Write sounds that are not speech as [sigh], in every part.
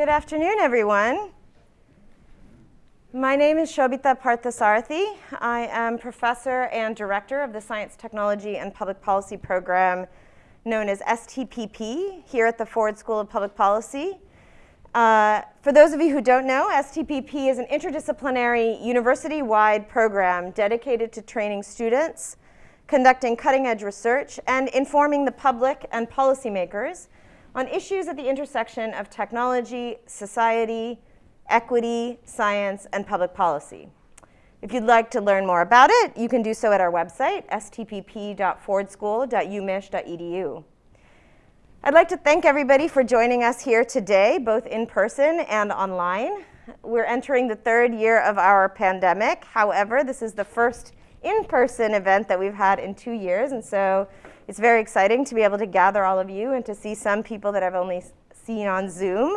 Good afternoon, everyone. My name is Shobita Parthasarathy. I am professor and director of the Science, Technology, and Public Policy program known as STPP here at the Ford School of Public Policy. Uh, for those of you who don't know, STPP is an interdisciplinary university-wide program dedicated to training students, conducting cutting-edge research, and informing the public and policymakers on issues at the intersection of technology, society, equity, science, and public policy. If you'd like to learn more about it, you can do so at our website, stpp.fordschool.umich.edu. I'd like to thank everybody for joining us here today, both in person and online. We're entering the third year of our pandemic. However, this is the first in-person event that we've had in two years, and so it's very exciting to be able to gather all of you and to see some people that I've only seen on Zoom.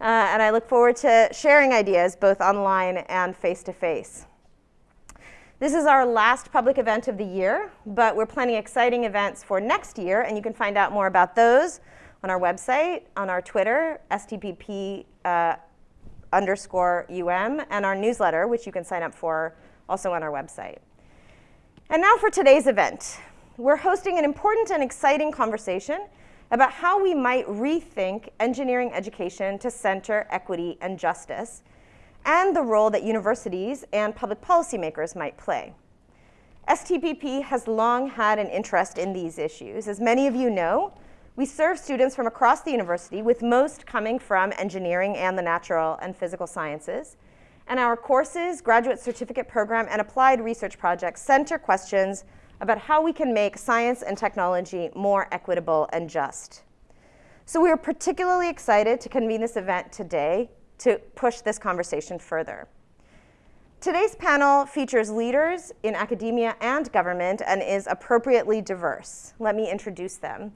Uh, and I look forward to sharing ideas both online and face-to-face. -face. This is our last public event of the year, but we're planning exciting events for next year, and you can find out more about those on our website, on our Twitter, STPP uh, underscore UM, and our newsletter, which you can sign up for also on our website. And now for today's event. We're hosting an important and exciting conversation about how we might rethink engineering education to center equity and justice, and the role that universities and public policymakers might play. STPP has long had an interest in these issues. As many of you know, we serve students from across the university, with most coming from engineering and the natural and physical sciences. And our courses, graduate certificate program, and applied research projects center questions about how we can make science and technology more equitable and just. So we are particularly excited to convene this event today to push this conversation further. Today's panel features leaders in academia and government and is appropriately diverse. Let me introduce them.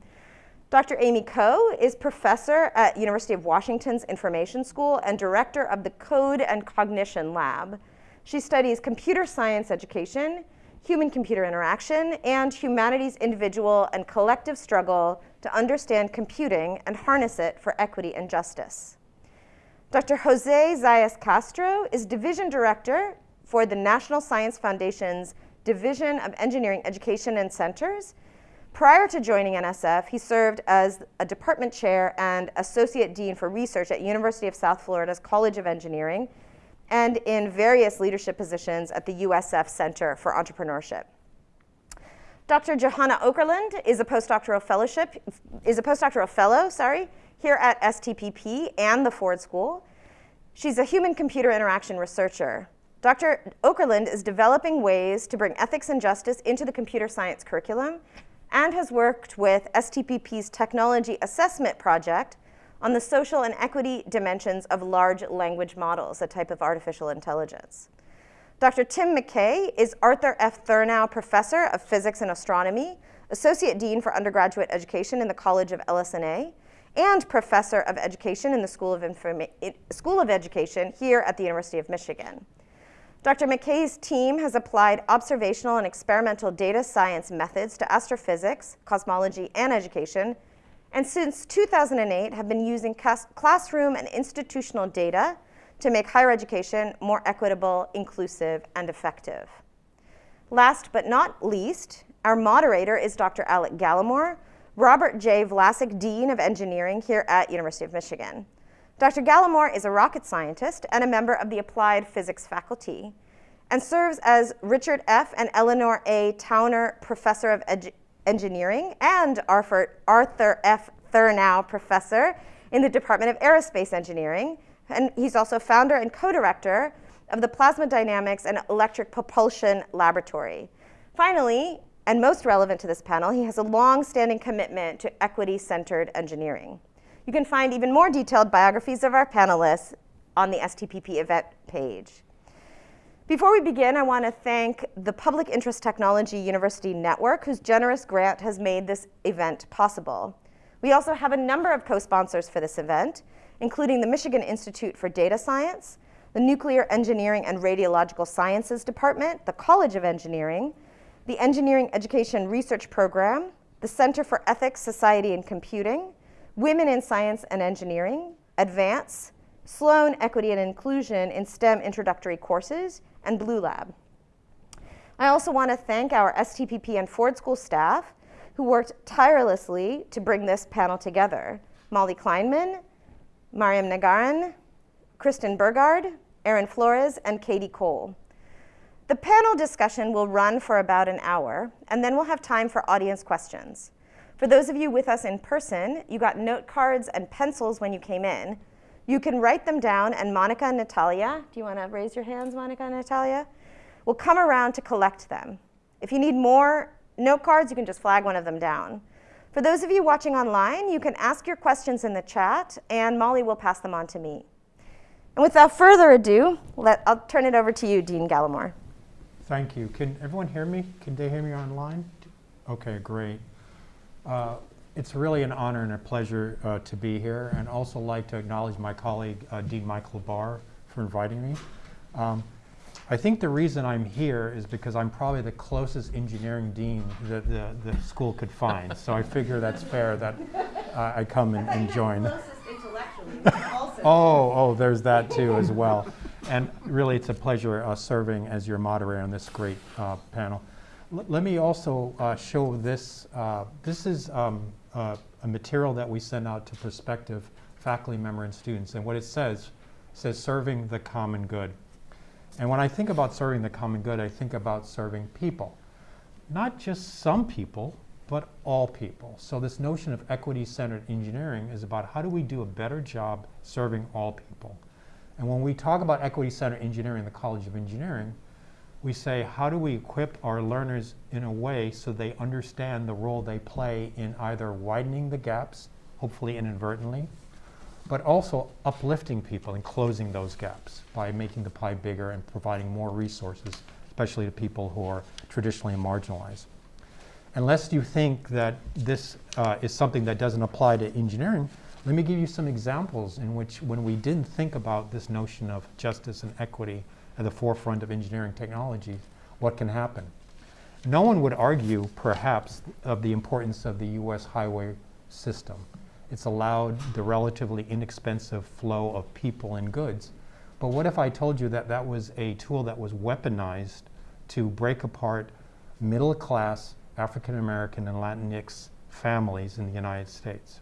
Dr. Amy Ko is professor at University of Washington's Information School and director of the Code and Cognition Lab. She studies computer science education, human-computer interaction, and humanity's individual and collective struggle to understand computing and harness it for equity and justice. Dr. Jose Zayas Castro is Division Director for the National Science Foundation's Division of Engineering Education and Centers. Prior to joining NSF, he served as a department chair and associate dean for research at University of South Florida's College of Engineering and in various leadership positions at the USF Center for Entrepreneurship. Dr. Johanna Okerlund is a postdoctoral fellowship, is a postdoctoral fellow, sorry, here at STPP and the Ford School. She's a human-computer interaction researcher. Dr. Okerlund is developing ways to bring ethics and justice into the computer science curriculum and has worked with STPP's Technology Assessment Project on the social and equity dimensions of large language models, a type of artificial intelligence. Dr. Tim McKay is Arthur F. Thurnau Professor of Physics and Astronomy, Associate Dean for Undergraduate Education in the College of LS&A, and Professor of Education in the School of, Informa School of Education here at the University of Michigan. Dr. McKay's team has applied observational and experimental data science methods to astrophysics, cosmology, and education and since 2008 have been using classroom and institutional data to make higher education more equitable, inclusive, and effective. Last but not least, our moderator is Dr. Alec Gallimore, Robert J. Vlasic Dean of Engineering here at University of Michigan. Dr. Gallimore is a rocket scientist and a member of the Applied Physics faculty and serves as Richard F. and Eleanor A. Towner Professor of Edu Engineering and Arthur, F. Thurnau Professor in the Department of Aerospace Engineering. And he's also founder and co-director of the Plasma Dynamics and Electric Propulsion Laboratory. Finally, and most relevant to this panel, he has a long-standing commitment to equity-centered engineering. You can find even more detailed biographies of our panelists on the STPP event page. Before we begin, I want to thank the Public Interest Technology University Network, whose generous grant has made this event possible. We also have a number of co-sponsors for this event, including the Michigan Institute for Data Science, the Nuclear Engineering and Radiological Sciences Department, the College of Engineering, the Engineering Education Research Program, the Center for Ethics, Society, and Computing, Women in Science and Engineering, Advance, Sloan Equity and Inclusion in STEM introductory courses, and Blue Lab. I also want to thank our STPP and Ford School staff who worked tirelessly to bring this panel together. Molly Kleinman, Mariam Nagaran, Kristen Burgard, Erin Flores, and Katie Cole. The panel discussion will run for about an hour, and then we'll have time for audience questions. For those of you with us in person, you got note cards and pencils when you came in. You can write them down, and Monica and Natalia, do you want to raise your hands, Monica and Natalia? Will come around to collect them. If you need more note cards, you can just flag one of them down. For those of you watching online, you can ask your questions in the chat, and Molly will pass them on to me. And without further ado, let, I'll turn it over to you, Dean Gallimore. Thank you. Can everyone hear me? Can they hear me online? Okay, great. Uh, it's really an honor and a pleasure uh, to be here, and also like to acknowledge my colleague, uh, Dean Michael Barr, for inviting me. Um, I think the reason I'm here is because I'm probably the closest engineering dean that the, the school could find. so I figure that's fair that uh, I come and, and join. [laughs] oh, oh, there's that too as well. And really, it's a pleasure uh, serving as your moderator on this great uh, panel. L let me also uh, show this. Uh, this is um, uh, a material that we send out to prospective faculty member and students. And what it says, says serving the common good. And when I think about serving the common good, I think about serving people. Not just some people, but all people. So this notion of equity-centered engineering is about how do we do a better job serving all people. And when we talk about equity-centered engineering in the College of Engineering, we say how do we equip our learners in a way so they understand the role they play in either widening the gaps, hopefully inadvertently, but also uplifting people and closing those gaps by making the pie bigger and providing more resources, especially to people who are traditionally marginalized. Unless you think that this uh, is something that doesn't apply to engineering, let me give you some examples in which when we didn't think about this notion of justice and equity at the forefront of engineering technology, what can happen? No one would argue, perhaps, of the importance of the U.S. highway system. It's allowed the relatively inexpensive flow of people and goods. But what if I told you that that was a tool that was weaponized to break apart middle class African American and Latinx families in the United States.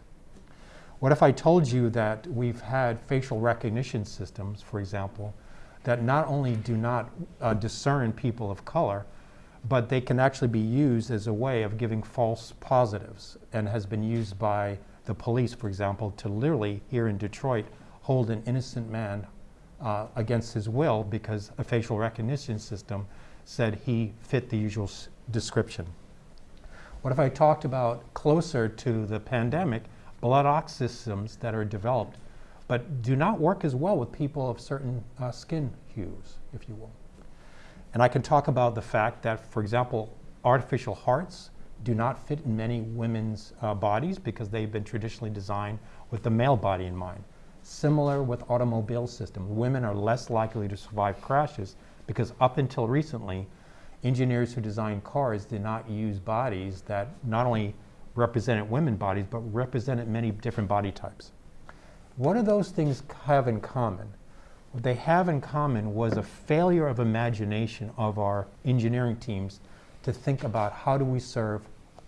What if I told you that we've had facial recognition systems, for example, that not only do not uh, discern people of color, but they can actually be used as a way of giving false positives and has been used by the police, for example, to literally, here in Detroit, hold an innocent man uh, against his will because a facial recognition system said he fit the usual description. What if I talked about closer to the pandemic, blood ox systems that are developed, but do not work as well with people of certain uh, skin hues, if you will. And I can talk about the fact that, for example, artificial hearts do not fit in many women's uh, bodies because they've been traditionally designed with the male body in mind. Similar with automobile systems. Women are less likely to survive crashes because up until recently, engineers who designed cars did not use bodies that not only represented women bodies, but represented many different body types. What do those things have in common? What they have in common was a failure of imagination of our engineering teams to think about how do we serve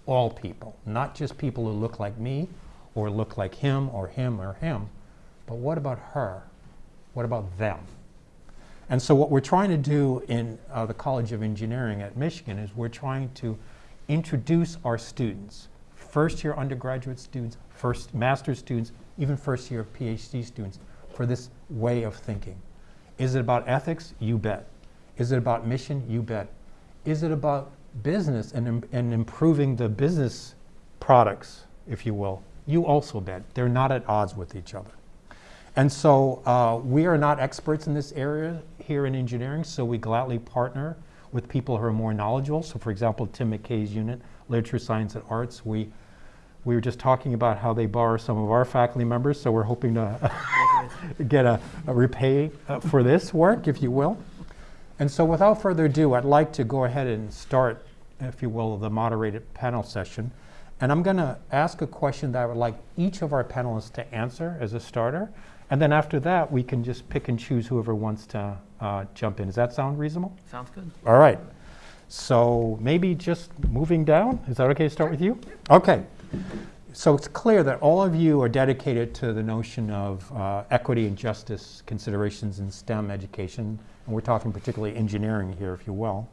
all people, not just people who look like me or look like him or him or him, but what about her? What about them? And so what we're trying to do in uh, the College of Engineering at Michigan is we're trying to introduce our students, first year undergraduate students, first master's students, even first year PhD students, for this way of thinking. Is it about ethics? You bet. Is it about mission? You bet. Is it about business and, and improving the business products, if you will? You also bet. They're not at odds with each other. And so uh, we are not experts in this area here in engineering, so we gladly partner with people who are more knowledgeable. So for example, Tim McKay's unit, Literature, Science, and Arts, we, we were just talking about how they borrow some of our faculty members, so we're hoping to [laughs] get a, a repay uh, for this work, if you will. And so without further ado, I'd like to go ahead and start, if you will, the moderated panel session. And I'm going to ask a question that I would like each of our panelists to answer as a starter. And then after that, we can just pick and choose whoever wants to uh, jump in. Does that sound reasonable? Sounds good. All right. So maybe just moving down. Is that okay to start with you? Okay. So it's clear that all of you are dedicated to the notion of uh, equity and justice considerations in STEM education. And we're talking particularly engineering here, if you will.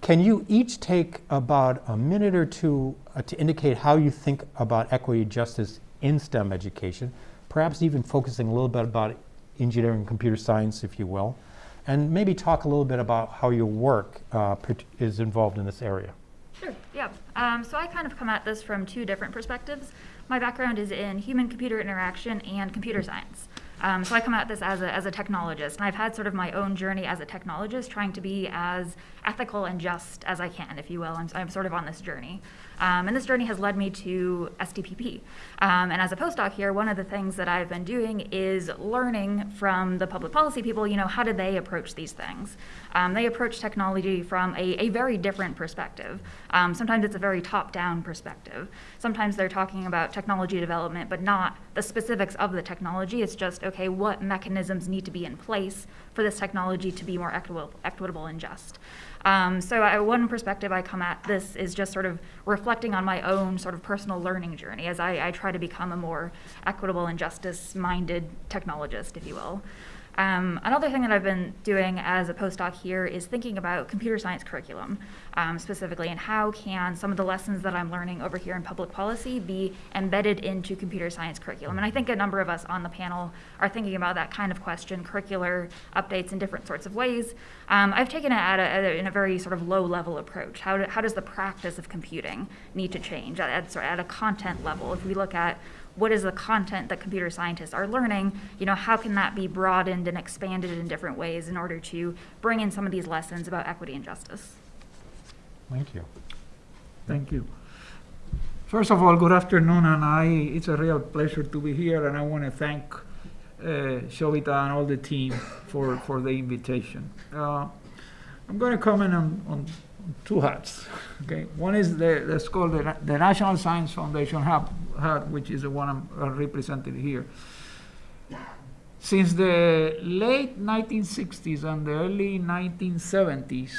Can you each take about a minute or two uh, to indicate how you think about equity and justice in STEM education, perhaps even focusing a little bit about engineering and computer science, if you will, and maybe talk a little bit about how your work uh, is involved in this area. Sure, yeah. Um, so I kind of come at this from two different perspectives. My background is in human computer interaction and computer science. Um, so I come at this as a, as a technologist, and I've had sort of my own journey as a technologist, trying to be as ethical and just as I can, if you will. I'm, I'm sort of on this journey. Um, and this journey has led me to STPP. Um, and as a postdoc here, one of the things that I've been doing is learning from the public policy people, you know, how do they approach these things? Um, they approach technology from a, a very different perspective. Um, sometimes it's a very top down perspective. Sometimes they're talking about technology development, but not the specifics of the technology. It's just, okay, what mechanisms need to be in place for this technology to be more equitable, equitable and just. Um, so I, one perspective I come at this is just sort of reflecting on my own sort of personal learning journey as I, I try to become a more equitable and justice-minded technologist, if you will. Um, another thing that I've been doing as a postdoc here is thinking about computer science curriculum um, specifically, and how can some of the lessons that I'm learning over here in public policy be embedded into computer science curriculum. And I think a number of us on the panel are thinking about that kind of question, curricular updates in different sorts of ways. Um, I've taken it at a, at a, in a very sort of low level approach. How, do, how does the practice of computing need to change at, at, at a content level? If we look at what is the content that computer scientists are learning you know how can that be broadened and expanded in different ways in order to bring in some of these lessons about equity and justice Thank you. Thank you. First of all, good afternoon, and I, it's a real pleasure to be here, and I want to thank uh, Shobita and all the team for, for the invitation. Uh, I'm going to comment on, on two hats. Okay, one is the that's called the, the National Science Foundation hat, hat, which is the one I'm uh, represented here. Since the late 1960s and the early 1970s,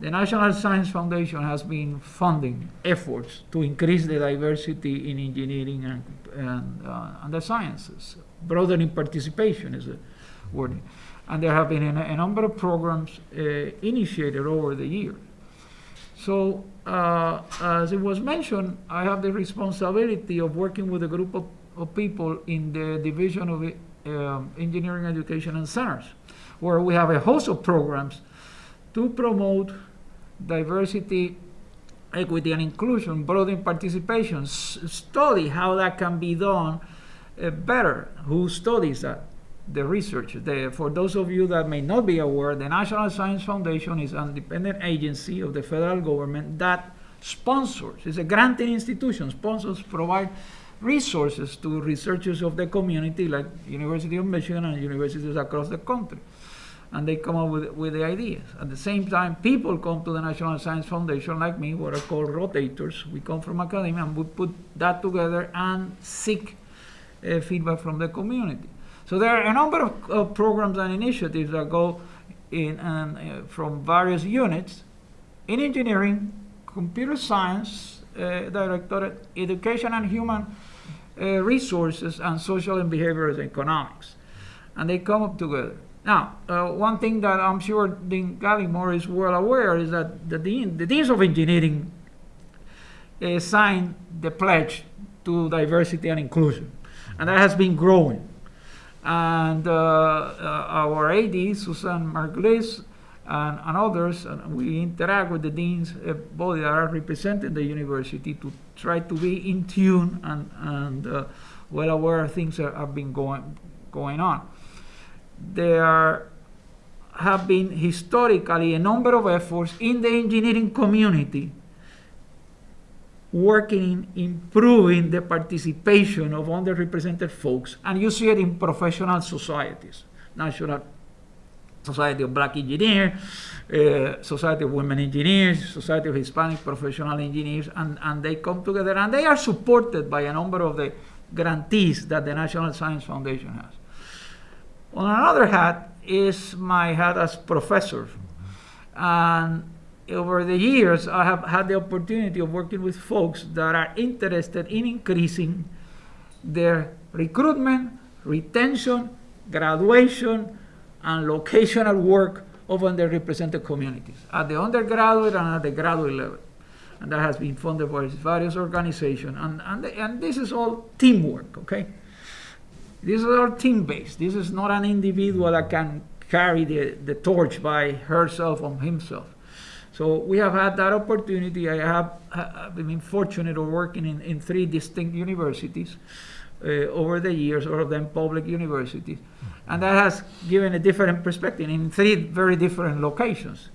the National Science Foundation has been funding efforts to increase the diversity in engineering and, and, uh, and the sciences. Broadening participation is a word. And there have been a, a number of programs uh, initiated over the years. So, uh, as it was mentioned, I have the responsibility of working with a group of, of people in the Division of um, Engineering Education and Centers, where we have a host of programs to promote diversity, equity, and inclusion, broaden participation, study how that can be done uh, better. Who studies that? The research. The, for those of you that may not be aware, the National Science Foundation is an independent agency of the federal government that sponsors, it's a granting institution, sponsors provide resources to researchers of the community like University of Michigan and universities across the country and they come up with, with the ideas. At the same time, people come to the National Science Foundation, like me, what are called rotators. We come from academia and we put that together and seek uh, feedback from the community. So there are a number of, programs and initiatives that go in and, uh, from various units in engineering, computer science, uh, directorate, education and human uh, resources, and social and behavioral economics. And they come up together. Now, uh, one thing that I'm sure Dean Gallimore is well aware is that the, dean, the deans of engineering uh, signed the pledge to diversity and inclusion, and that has been growing. And uh, uh our AD, Susan Margulies, and, and, others, and we interact with the deans uh, body that are representing the university to try to be in tune and, and uh, well aware of things that have been going, going on. There have been historically a number of efforts in the engineering community working in improving the participation of underrepresented folks, and you see it in professional societies, national Society of Black Engineers, uh, Society of Women Engineers, Society of Hispanic Professional Engineers, and, and they come together and they are supported by a number of the grantees that the National Science Foundation has. On another hat is my hat as professor. And over the years, I have had the opportunity of working with folks that are interested in increasing their recruitment, retention, graduation, and locational work of underrepresented communities at the undergraduate and at the graduate level. And that has been funded by various organizations. And, and, and this is all teamwork, okay? This is all team based. This is not an individual that can carry the, the torch by herself or himself. So we have had that opportunity. I have I've been fortunate of working in, in three distinct universities uh, over the years, all of them public universities. And that has given a different perspective in three very different locations.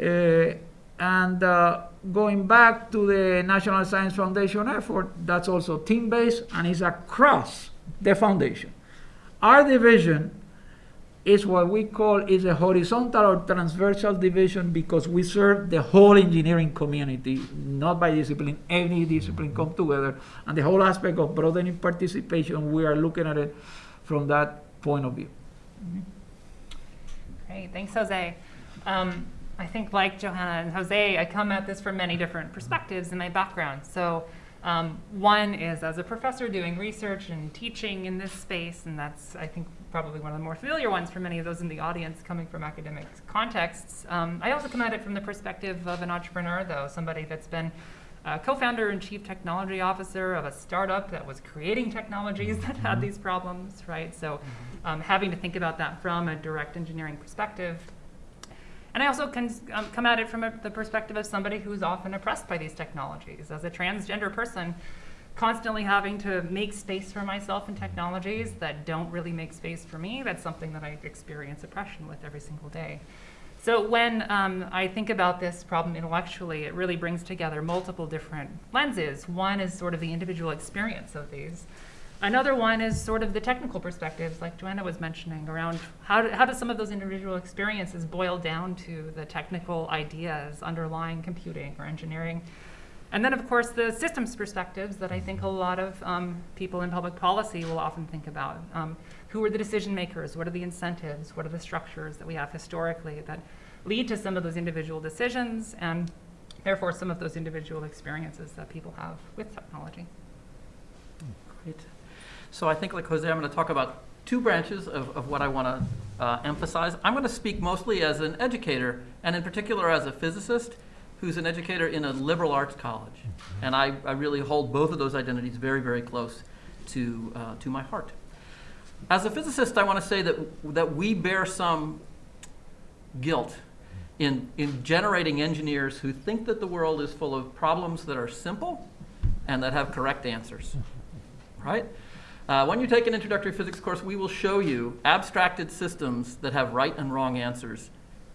Uh, and uh, going back to the National Science Foundation effort, that's also team-based and is across the foundation. Our division is what we call is a horizontal or transversal division because we serve the whole engineering community, not by discipline, any discipline come together. And the whole aspect of broadening participation, we are looking at it from that point of view. Great, thanks, Jose. Um, I think like Johanna and Jose, I come at this from many different perspectives in my background. So um, one is as a professor doing research and teaching in this space, and that's, I think, probably one of the more familiar ones for many of those in the audience coming from academic contexts. Um, I also come at it from the perspective of an entrepreneur, though, somebody that's been a co-founder and chief technology officer of a startup that was creating technologies that had these problems, right? So um, having to think about that from a direct engineering perspective. And I also can um, come at it from a, the perspective of somebody who's often oppressed by these technologies. As a transgender person, constantly having to make space for myself in technologies that don't really make space for me, that's something that I experience oppression with every single day. So when um, I think about this problem intellectually, it really brings together multiple different lenses. One is sort of the individual experience of these. Another one is sort of the technical perspectives, like Johanna was mentioning, around how do, how do some of those individual experiences boil down to the technical ideas underlying computing or engineering. And then, of course, the systems perspectives that I think a lot of um, people in public policy will often think about. Um, who are the decision makers? What are the incentives? What are the structures that we have historically that lead to some of those individual decisions and therefore some of those individual experiences that people have with technology? Great. So I think, like Jose, I'm going to talk about two branches of, of what I want to uh, emphasize. I'm going to speak mostly as an educator, and in particular as a physicist who's an educator in a liberal arts college. And I, I really hold both of those identities very, very close to, uh, to my heart. As a physicist, I want to say that, that we bear some guilt in, in generating engineers who think that the world is full of problems that are simple and that have correct answers, right? Uh, when you take an introductory physics course, we will show you abstracted systems that have right and wrong answers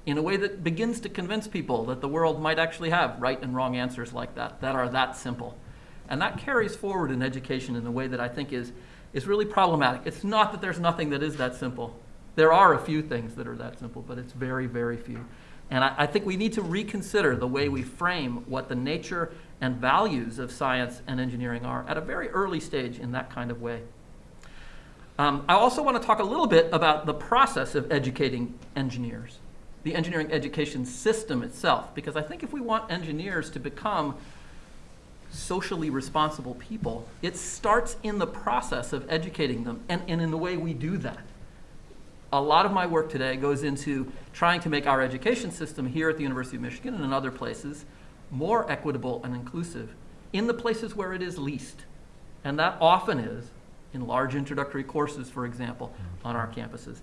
in a way that begins to convince people that the world might actually have right and wrong answers like that, that are that simple. And that carries forward in education in a way that I think is, is really problematic. It's not that there's nothing that is that simple. There are a few things that are that simple, but it's very, very few. And I, I think we need to reconsider the way we frame what the nature and values of science and engineering are at a very early stage in that kind of way. Um, I also want to talk a little bit about the process of educating engineers, the engineering education system itself, because I think if we want engineers to become socially responsible people, it starts in the process of educating them and, and in the way we do that. A lot of my work today goes into trying to make our education system here at the University of Michigan and in other places more equitable and inclusive in the places where it is least. And that often is in large introductory courses, for example, on our campuses.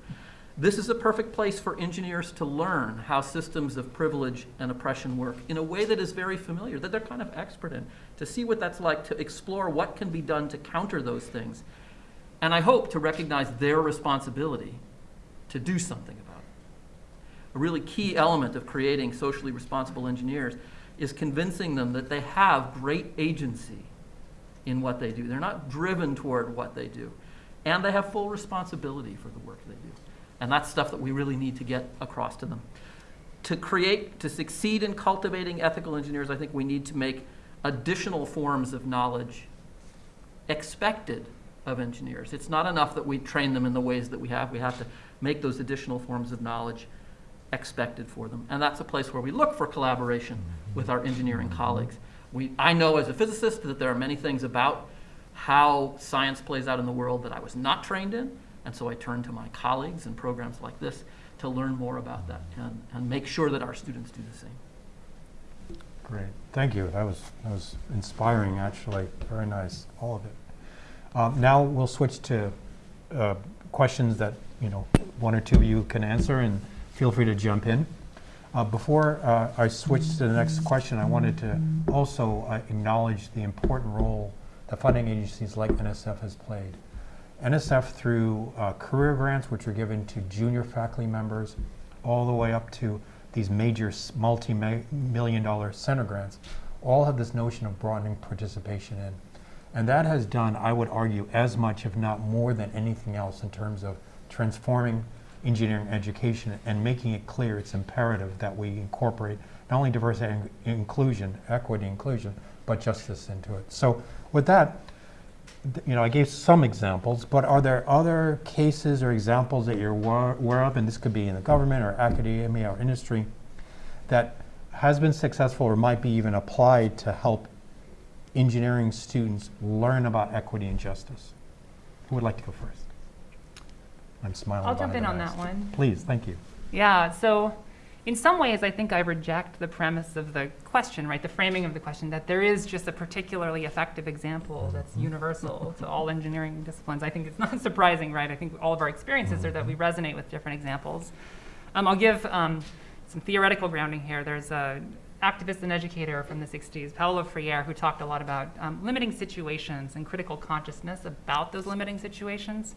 This is a perfect place for engineers to learn how systems of privilege and oppression work in a way that is very familiar, that they're kind of expert in, to see what that's like, to explore what can be done to counter those things. And I hope to recognize their responsibility to do something about it. A really key element of creating socially responsible engineers is convincing them that they have great agency in what they do. They're not driven toward what they do. And they have full responsibility for the work they do. And that's stuff that we really need to get across to them. To create, to succeed in cultivating ethical engineers, I think we need to make additional forms of knowledge expected of engineers. It's not enough that we train them in the ways that we have. We have to make those additional forms of knowledge expected for them. And that's a place where we look for collaboration with our engineering colleagues. We, I know as a physicist that there are many things about how science plays out in the world that I was not trained in, and so I turn to my colleagues and programs like this to learn more about that and, and make sure that our students do the same. Great, thank you. That was, that was inspiring, actually. Very nice, all of it. Um, now we'll switch to uh, questions that you know one or two of you can answer, and feel free to jump in. Uh, before uh, I switch to the next question, I wanted to also uh, acknowledge the important role that funding agencies like NSF has played. NSF through uh, career grants, which are given to junior faculty members, all the way up to these major multi-million dollar center grants, all have this notion of broadening participation in. And that has done, I would argue, as much, if not more than anything else in terms of transforming engineering education and making it clear it's imperative that we incorporate not only diversity and inclusion, equity inclusion, but justice into it. So with that, you know, I gave some examples, but are there other cases or examples that you're aware of, and this could be in the government or academia or industry, that has been successful or might be even applied to help engineering students learn about equity and justice? Who would like to go first? I'm smiling. I'll jump in on that one. Please, thank you. Yeah, so in some ways, I think I reject the premise of the question, right? The framing of the question that there is just a particularly effective example that's universal to all engineering disciplines. I think it's not [laughs] surprising, right? I think all of our experiences are that we resonate with different examples. Um, I'll give um, some theoretical grounding here. There's a activist and educator from the 60s, Paulo Freire, who talked a lot about um, limiting situations and critical consciousness about those limiting situations.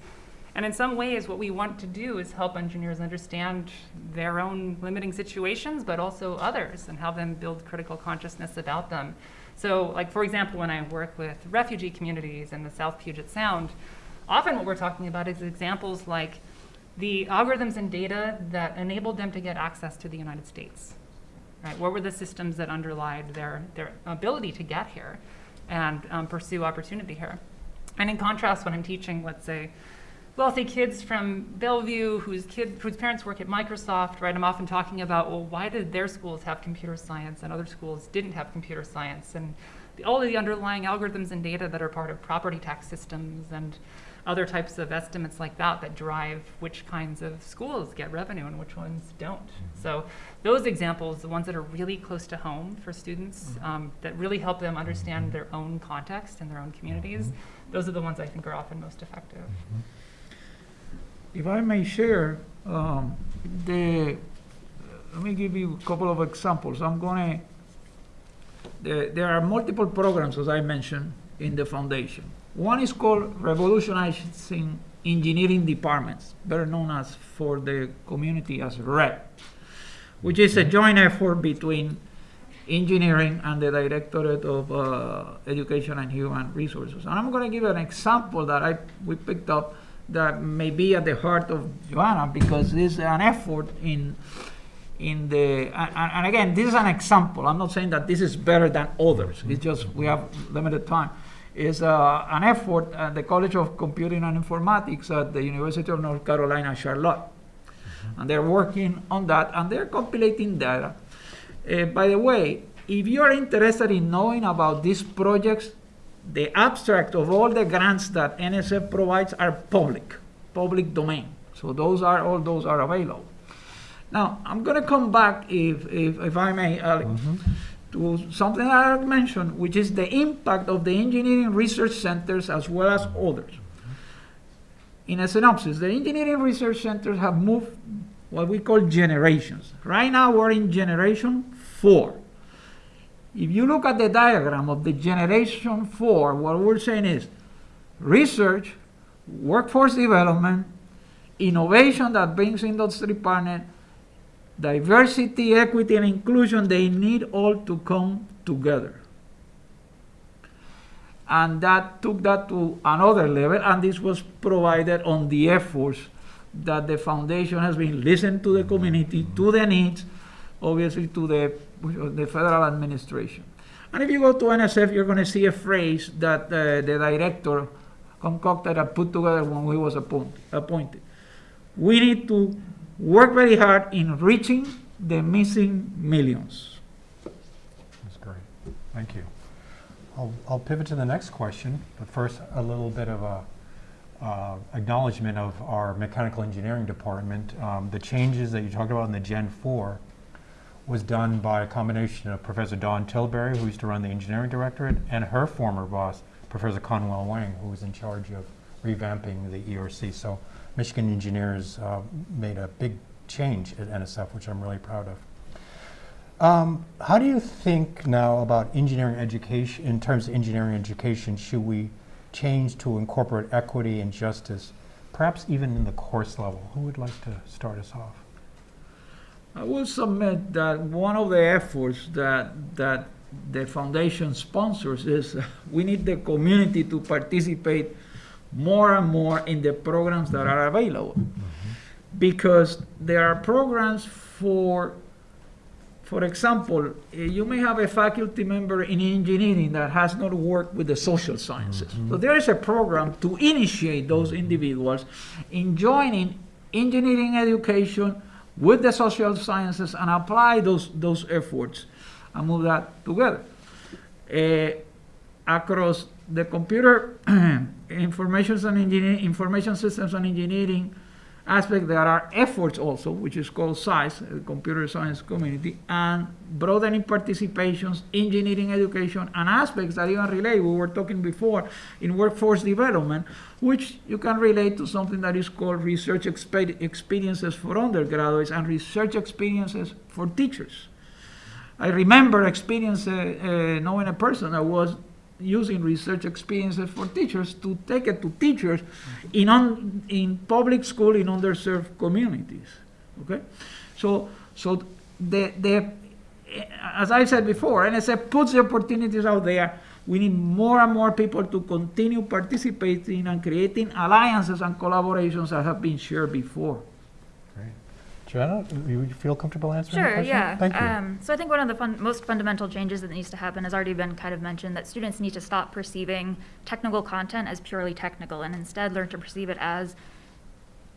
And in some ways, what we want to do is help engineers understand their own limiting situations, but also others, and help them build critical consciousness about them. So, like, for example, when I work with refugee communities in the South Puget Sound, often what we're talking about is examples like the algorithms and data that enabled them to get access to the United States. Right? What were the systems that underlied their, their ability to get here and um, pursue opportunity here? And in contrast, when I'm teaching, let's say, wealthy kids from Bellevue whose kid whose parents work at Microsoft, right? I'm often talking about, well, why did their schools have computer science and other schools didn't have computer science? And the, all of the underlying algorithms and data that are part of property tax systems and other types of estimates like that that drive which kinds of schools get revenue and which ones don't. Mm-hmm. So those examples, the ones that are really close to home for students, mm-hmm. um, that really help them understand mm-hmm. their own context and their own communities, those are the ones I think are often most effective. If I may share, um, the, let me give you a couple of examples. I'm gonna, there, there are multiple programs, as I mentioned, in the foundation. One is called Revolutionizing Engineering Departments, better known as for the community as RED, which is a joint effort between engineering and the Directorate of uh, Education and Human Resources. And I'm going to give an example that I we picked up that may be at the heart of Johanna because this is an effort in in the and, and again this is an example. I'm not saying that this is better than others. It's just we have limited time. Is uh, an effort at the College of Computing and Informatics at the University of North Carolina, Charlotte, and they're working on that and they're compilating data. Uh, by the way, if you are interested in knowing about these projects, the abstract of all the grants that NSF provides are public, public domain. So those are all those are available. Now I'm going to come back, if if, if I may, Alex, mm-hmm. to something that I mentioned, which is the impact of the engineering research centers as well as others. In a synopsis, the engineering research centers have moved what we call generations. Right now we're in generation four. If you look at the diagram of the generation four, what we're saying is research, workforce development, innovation that brings industry partner, diversity, equity, and inclusion, they need all to come together. And that took that to another level, and this was provided on the efforts that the foundation has been listening to the community, to the needs, obviously to the, the federal administration. And if you go to NSF, you're going to see a phrase that uh, the director concocted and put together when he was appoint, appointed. We need to work very hard in reaching the missing millions. That's great. Thank you. I'll, I'll pivot to the next question, but first, a little bit of a uh, acknowledgement of our mechanical engineering department. Um, The changes that you talked about in the Gen 4 was done by a combination of Professor Dawn Tilbury, who used to run the engineering directorate, and her former boss, Professor Kon-Well Wang, who was in charge of revamping the ERC. So Michigan engineers uh, made a big change at NSF, which I'm really proud of. Um, how do you think now about engineering education, in terms of engineering education, should we change to incorporate equity and justice, perhaps even in the course level? Who would like to start us off? I will submit that one of the efforts that, that the foundation sponsors is [laughs] we need the community to participate more and more in the programs that are available. Mm-hmm. Because there are programs for, for example, eh, you may have a faculty member in engineering that has not worked with the social sciences. Mm-hmm. So there is a program to initiate those mm-hmm. individuals in joining engineering education with the social sciences and apply those, those efforts and move that together. Eh, across the computer [clears throat] information and engineering, information systems and engineering aspect, there are efforts also, which is called CISE, the computer science community, and broadening participations, engineering education, and aspects that even relate, we were talking before, in workforce development, which you can relate to something that is called research expe- experiences for undergraduates and research experiences for teachers. I remember experience uh, uh, knowing a person that was using research experiences for teachers to take it to teachers in un, in public school in underserved communities. Okay, so so the the as I said before, NSF puts the opportunities out there. We need more and more people to continue participating and creating alliances and collaborations that have been shared before. Johanna, you feel comfortable answering the Sure, yeah. Thank you. Um, so I think one of the fun, most fundamental changes that needs to happen has already been kind of mentioned that students need to stop perceiving technical content as purely technical and instead learn to perceive it as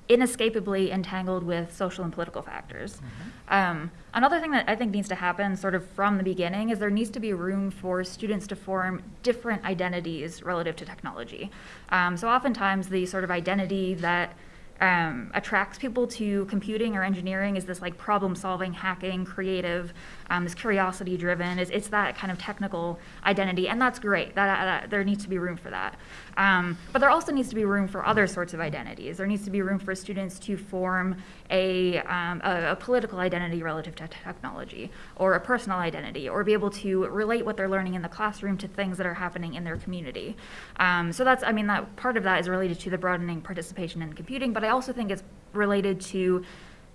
inescapably entangled with social and political factors. Um, another thing that I think needs to happen sort of from the beginning is there needs to be room for students to form different identities relative to technology. Um, so oftentimes the sort of identity that um, attracts people to computing or engineering is this like problem solving, hacking, creative, um, this curiosity driven. It's, it's that kind of technical identity, and that's great. That, that there needs to be room for that. Um, but there also needs to be room for other sorts of identities. There needs to be room for students to form a, um, a, a political identity relative to technology, or a personal identity, or be able to relate what they're learning in the classroom to things that are happening in their community. Um, so that's, I mean, that part of that is related to the broadening participation in computing, but I also think it's related to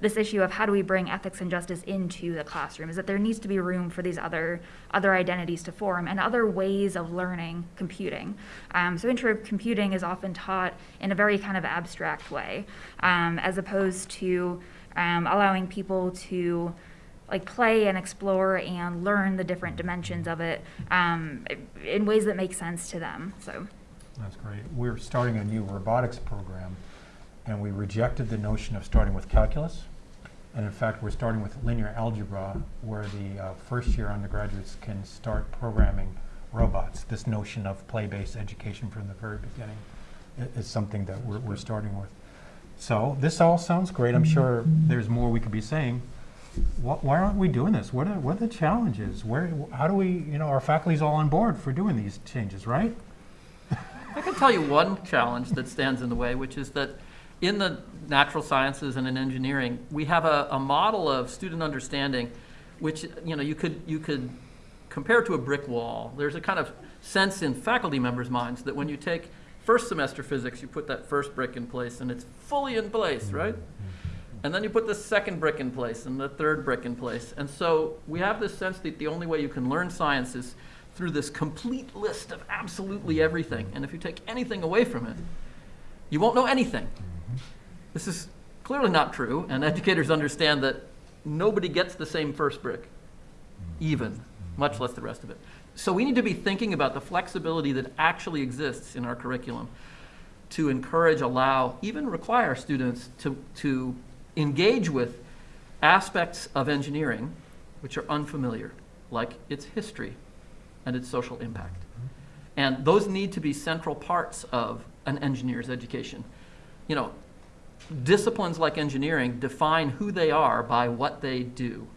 this issue of how do we bring ethics and justice into the classroom is that there needs to be room for these other other identities to form and other ways of learning computing um, so intro computing is often taught in a very kind of abstract way um, as opposed to um, allowing people to like play and explore and learn the different dimensions of it um, in ways that make sense to them so That's great. We're starting a new robotics program, and we rejected the notion of starting with calculus. And in fact, we're starting with linear algebra, where the uh, first-year undergraduates can start programming robots. This notion of play-based education from the very beginning is something that we're, we're starting with. So this all sounds great. I'm sure there's more we could be saying. Wh- Why aren't we doing this? What are, what are the challenges? Where, how do we, you know, our faculty's all on board for doing these changes, right? I can tell you one challenge that stands in the way, which is that in the natural sciences and in engineering, we have a, a model of student understanding, which you know you could you could compare to a brick wall. There's a kind of sense in faculty members' minds that when you take first semester physics, you put that first brick in place and it's fully in place, mm-hmm. right? And then you put the second brick in place and the third brick in place. And so we have this sense that the only way you can learn science is through this complete list of absolutely everything. Mm-hmm. And if you take anything away from it, you won't know anything. Mm-hmm. This is clearly not true, and educators understand that nobody gets the same first brick, even, much less the rest of it. So we need to be thinking about the flexibility that actually exists in our curriculum to encourage, allow, even require students to, to engage with aspects of engineering which are unfamiliar, like its history and its social impact. And those need to be central parts of an engineer's education. You know, disciplines like engineering define who they are by what they do.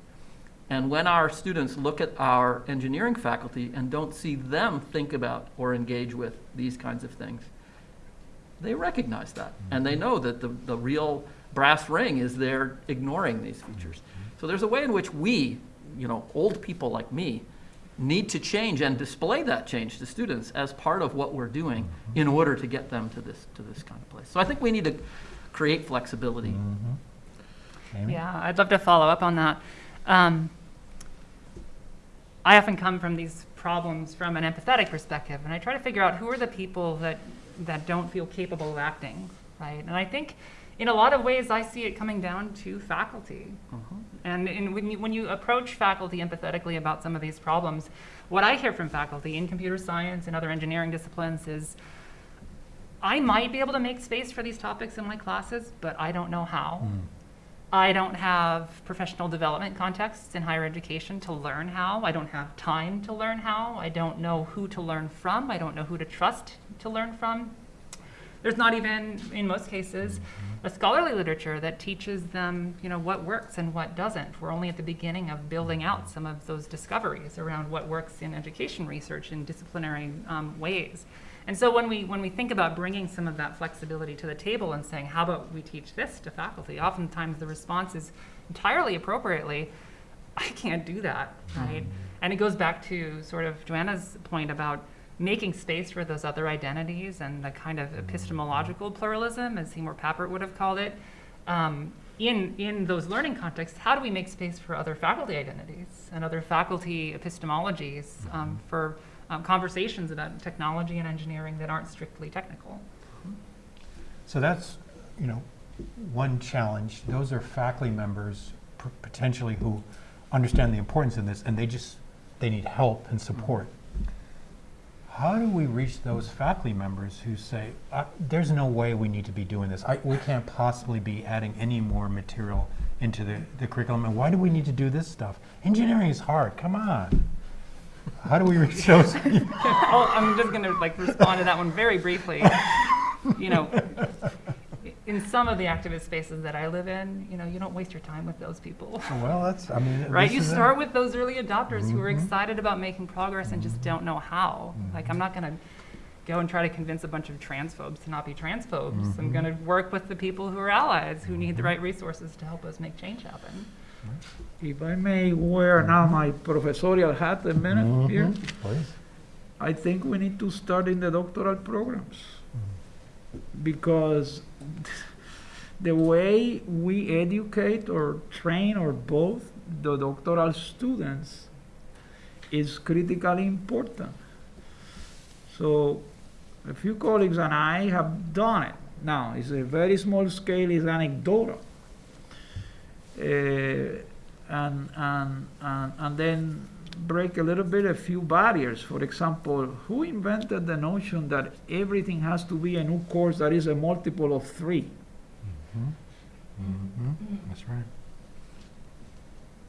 And when our students look at our engineering faculty and don't see them think about or engage with these kinds of things, they recognize that. And they mm-hmm. know that the, the real brass ring is they're ignoring these mm-hmm. features. So there's a way in which we, you know, old people like me, need to change and display that change to students as part of what we're doing mm-hmm. in order to get them to this, to this kind of place. So I think we need to create flexibility. Amy? Yeah, I'd love to follow up on that. Um, I often come from these problems from an empathetic perspective, and I try to figure out who are the people that, that don't feel capable of acting, right? And I think in a lot of ways, I see it coming down to faculty. And in, when, you, when you approach faculty empathetically about some of these problems, what I hear from faculty in computer science and other engineering disciplines is, I might be able to make space for these topics in my classes, but I don't know how. I don't have professional development contexts in higher education to learn how. I don't have time to learn how. I don't know who to learn from. I don't know who to trust to learn from. There's not even, in most cases, a scholarly literature that teaches them, you know, what works and what doesn't. We're only at the beginning of building out some of those discoveries around what works in education research in disciplinary um, ways. And so when we, when we think about bringing some of that flexibility to the table and saying, how about we teach this to faculty, oftentimes the response is entirely appropriately, I can't do that, right? And it goes back to sort of Johanna's point about making space for those other identities and the kind of epistemological pluralism, as Seymour Papert would have called it. Um, in, in those learning contexts, how do we make space for other faculty identities and other faculty epistemologies um, for um, conversations about technology and engineering that aren't strictly technical? So that's, you know, one challenge. Those are faculty members potentially who understand the importance of this and they just, they need help and support. How do we reach those faculty members who say, uh, there's no way we need to be doing this? I, we can't possibly be adding any more material into the, the curriculum. And why do we need to do this stuff? Engineering is hard. Come on. How do we reach those [laughs] people? oh, I'm just going to like respond to that one very briefly. You know, in some of the activist spaces that I live in, you know, you don't waste your time with those people. Well, that's, I mean. Right, you it. start with those early adopters who are Mhm. excited about making progress and just don't know how. Like, I'm not gonna go and try to convince a bunch of transphobes to not be transphobes. I'm Mhm. gonna work with the people who are allies, who need the right resources to help us make change happen. If I may wear now my professorial hat a minute here, Mhm. Please. I think we need to start in the doctoral programs. Because [laughs] the way we educate or train or both the doctoral students is critically important. So a few colleagues and I have done it. Now, it's a very small scale, it's anecdotal. Uh, and, and, and, and then break a little bit a few barriers. For example, who invented the notion that everything has to be a new course that is a multiple of three? Mhm. That's right.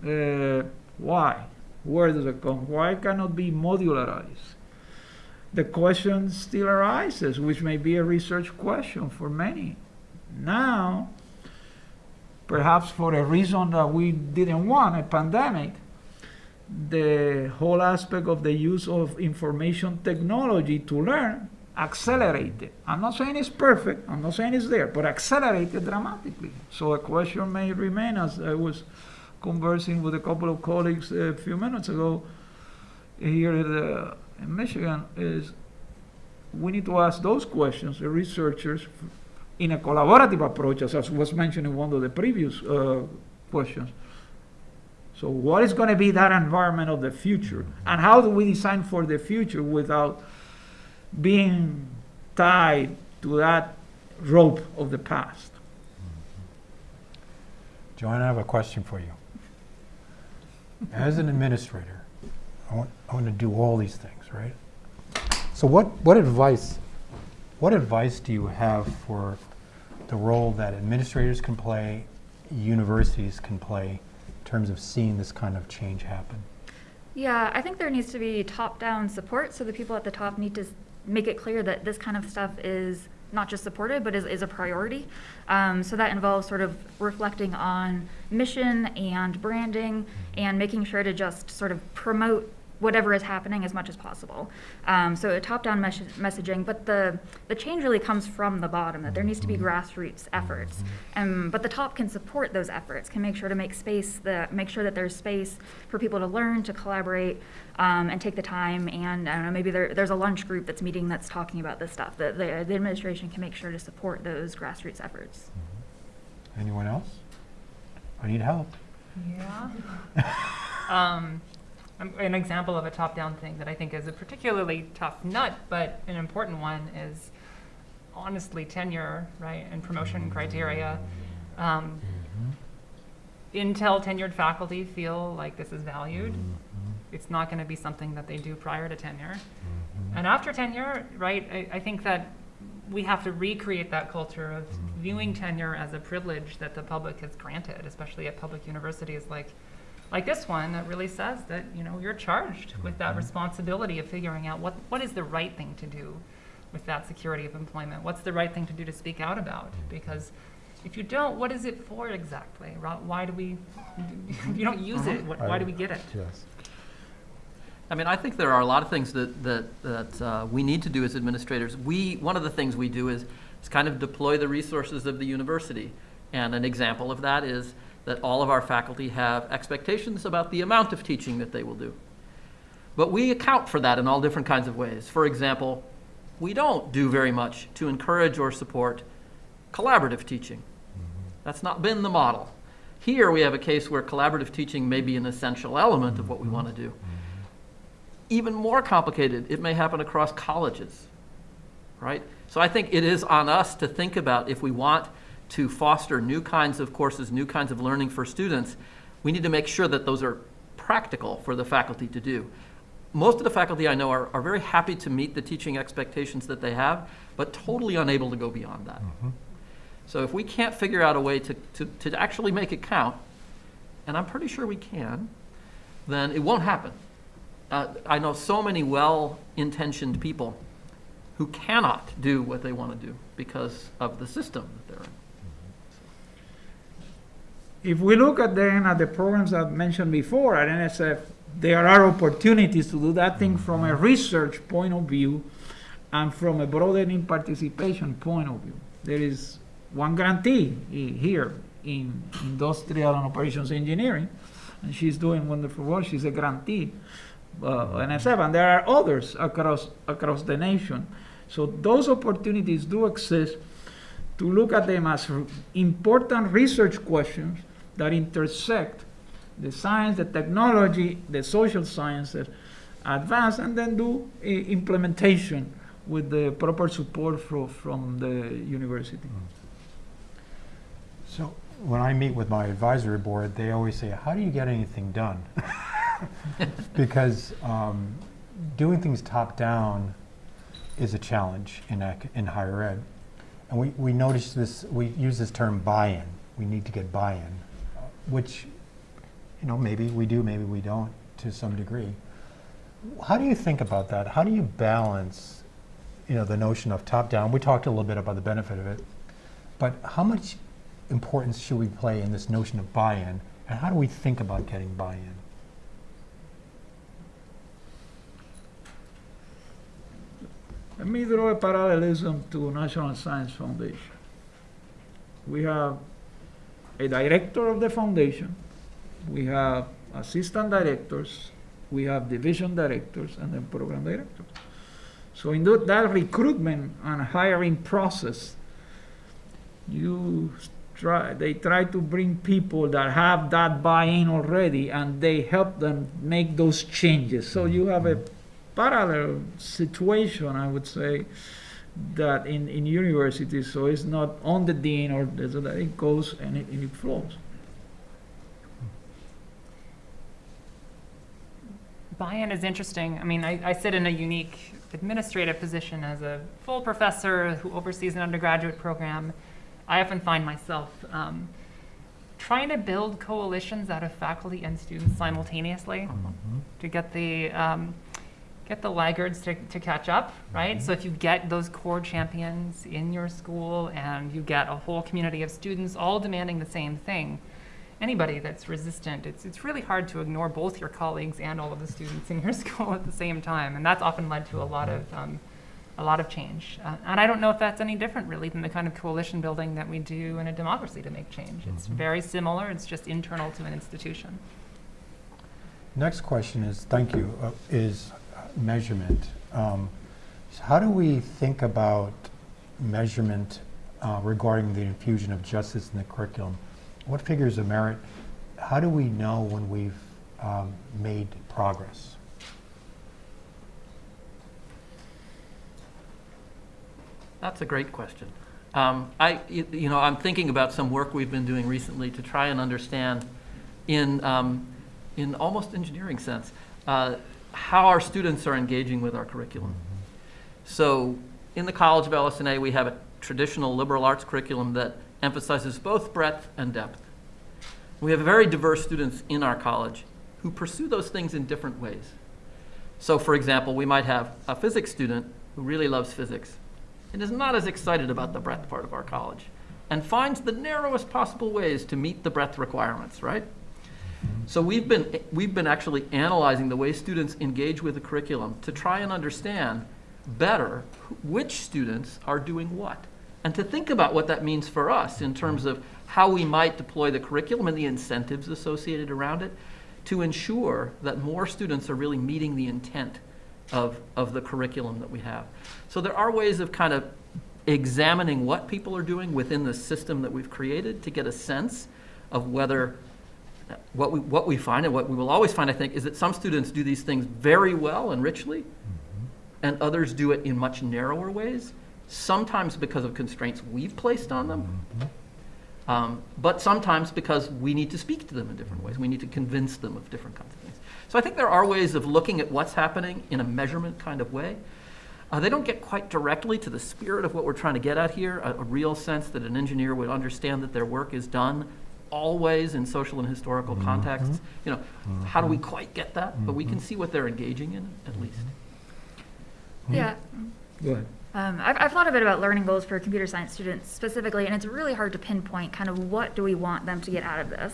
Uh, why? Where does it come? Why cannot be modularized? The question still arises, which may be a research question for many. Now, perhaps for a reason that we didn't want, a pandemic, the whole aspect of the use of information technology to learn accelerated. I'm not saying it's perfect, I'm not saying it's there, but accelerated dramatically. So a question may remain as I was conversing with a couple of colleagues a few minutes ago here at, uh, in Michigan is we need to ask those questions, the researchers, in a collaborative approach, as was mentioned in one of the previous uh, questions. So what is going to be that environment of the future? And how do we design for the future without being tied to that rope of the past? Johanna, I have a question for you. As an administrator, I want, I want to do all these things, right? So what, what advice, what advice do you have for the role that administrators can play, universities can play in terms of seeing this kind of change happen? Yeah, I think there needs to be top-down support, so the people at the top need to make it clear that this kind of stuff is not just supported, but is, is a priority. Um, so that involves sort of reflecting on mission and branding and making sure to just sort of promote whatever is happening as much as possible. Um, so a top-down mes- messaging, but the, the change really comes from the bottom, that there needs to be grassroots efforts. Um, but the top can support those efforts, can make sure to make space, the, make sure that there's space for people to learn, to collaborate, um, and take the time. And I don't know, maybe there, there's a lunch group that's meeting that's talking about this stuff. The, the, the administration can make sure to support those grassroots efforts. Anyone else? I need help. Yeah. [laughs] um, an example of a top-down thing that I think is a particularly tough nut, but an important one is honestly tenure, right, and promotion criteria. Um, until tenured faculty feel like this is valued, it's not going to be something that they do prior to tenure. And after tenure, right, I, I think that we have to recreate that culture of viewing tenure as a privilege that the public has granted, especially at public universities like like this one that really says that you know you're charged with that mm-hmm. responsibility of figuring out what what is the right thing to do with that security of employment. What's the right thing to do to speak out about? Mm-hmm. Because if you don't, what is it for exactly? Why do we? If [laughs] you don't use it, uh-huh. what, why do we get it? Yes. I mean, I think there are a lot of things that, that, that uh, we need to do as administrators. We, one of the things we do is, is kind of deploy the resources of the university. And an example of that is that all of our faculty have expectations about the amount of teaching that they will do. But we account for that in all different kinds of ways. For example, we don't do very much to encourage or support collaborative teaching. That's not been the model. Here, we have a case where collaborative teaching may be an essential element of what we want to do even more complicated, it may happen across colleges, right? So I think it is on us to think about if we want to foster new kinds of courses, new kinds of learning for students, we need to make sure that those are practical for the faculty to do. Most of the faculty I know are, are very happy to meet the teaching expectations that they have, but totally unable to go beyond that. So if we can't figure out a way to, to, to actually make it count, and I'm pretty sure we can, then it won't happen. Uh, I know so many well-intentioned people who cannot do what they want to do because of the system that they're in. If we look at then at the programs I've mentioned before at NSF, there are opportunities to do that thing from a research point of view and from a broadening participation point of view. There is one grantee here in industrial and operations engineering, and she's doing wonderful work. She's a grantee, uh, NSF, and there are others across across the nation. So those opportunities do exist to look at them as important research questions that intersect the science, the technology, the social sciences, advance, and then do i- implementation with the proper support from, from the university. So when I meet with my advisory board, they always say, how do you get anything done? [laughs] Because um, doing things top-down is a challenge in, in higher ed. And we, we notice this, we use this term buy-in. We need to get buy-in, which, you know, maybe we do, maybe we don't to some degree. How do you think about that? How do you balance, you know, the notion of top-down? We talked a little bit about the benefit of it. But how much importance should we play in this notion of buy-in, and how do we think about getting buy-in? Let me draw a parallelism to National Science Foundation. We have a director of the foundation, we have assistant directors, we have division directors, and then program directors. So in that recruitment and hiring process, you try, they try to bring people that have that buy-in already, and they help them make those changes. So you have a mm-hmm parallel situation, I would say, that in, in universities, so it's not on the dean or so that it goes and it, and it flows. Buy-in is interesting. I mean, I, I sit in a unique administrative position as a full professor who oversees an undergraduate program. I often find myself um, trying to build coalitions out of faculty and students simultaneously mm -hmm. to get the um, get the laggards to, to catch up, right? So if you get those core champions in your school and you get a whole community of students all demanding the same thing, anybody that's resistant, it's, it's really hard to ignore both your colleagues and all of the students in your [laughs] school at the same time. And that's often led to a lot of, um, a lot of change. Uh, and I don't know if that's any different really than the kind of coalition building that we do in a democracy to make change. It's very similar, it's just internal to an institution. Next question is, thank you, uh, is measurement. Um, so How do we think about measurement uh, regarding the infusion of justice in the curriculum? What figures of merit, how do we know when we've um, made progress? That's a great question. Um, I, you know, I'm thinking about some work we've been doing recently to try and understand, in, um, in almost engineering sense, uh, how our students are engaging with our curriculum. So, in the College of LS&A, we have a traditional liberal arts curriculum that emphasizes both breadth and depth. We have very diverse students in our college who pursue those things in different ways. So, for example, we might have a physics student who really loves physics and is not as excited about the breadth part of our college and finds the narrowest possible ways to meet the breadth requirements, right? So we've been, we've been actually analyzing the way students engage with the curriculum to try and understand better which students are doing what. And to think about what that means for us in terms of how we might deploy the curriculum and the incentives associated around it to ensure that more students are really meeting the intent of, of the curriculum that we have. So there are ways of kind of examining what people are doing within the system that we've created to get a sense of whether what we, what we find and what we will always find, I think, is that some students do these things very well and richly, and others do it in much narrower ways, sometimes because of constraints we've placed on them, um, but sometimes because we need to speak to them in different ways. We need to convince them of different kinds of things. So I think there are ways of looking at what's happening in a measurement kind of way. Uh, they don't get quite directly to the spirit of what we're trying to get at here, a, a real sense that an engineer would understand that their work is done always in social and historical contexts. You know, how do we quite get that? But we can see what they're engaging in, at least. Yeah. Go ahead. Um, I've, I've thought a bit about learning goals for computer science students specifically, and it's really hard to pinpoint kind of what do we want them to get out of this.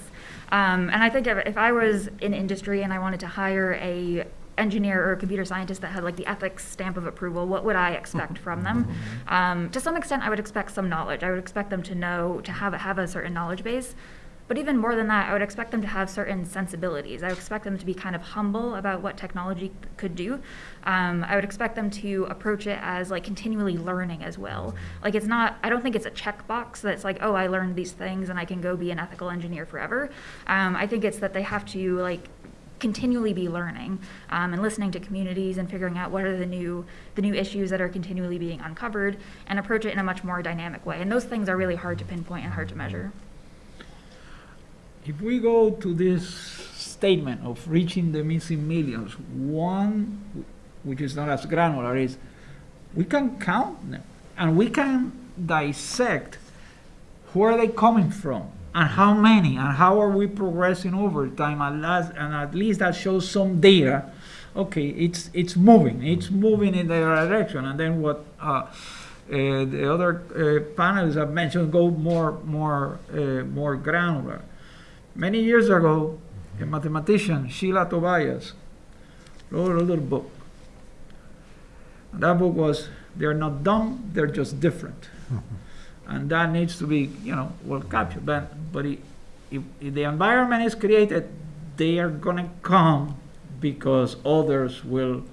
Um, and I think if, if I was in industry and I wanted to hire a engineer or a computer scientist that had like the ethics stamp of approval, what would I expect from them? Um, to some extent, I would expect some knowledge. I would expect them to know to have have a certain knowledge base. But even more than that, I would expect them to have certain sensibilities. I would expect them to be kind of humble about what technology could do. Um, I would expect them to approach it as like continually learning as well. Like it's not, I don't think it's a checkbox that's like, oh, I learned these things and I can go be an ethical engineer forever. Um, I think it's that they have to like continually be learning um, and listening to communities and figuring out what are the new the new issues that are continually being uncovered and approach it in a much more dynamic way. And those things are really hard to pinpoint and hard to measure. If we go to this statement of reaching the missing millions, one, which is not as granular, is we can count them and we can dissect where are they coming from and how many and how are we progressing over time and, last, and at least that shows some data. okay it's it's moving it's moving in the direction and then what uh, uh, the other uh, panelists have mentioned go more more uh, more granular many years ago a mathematician sheila tobias wrote a little book. And that book was they're not dumb they're just different. [laughs] And that needs to be you know well captured. But but it, if, if the environment is created they are going to come because others will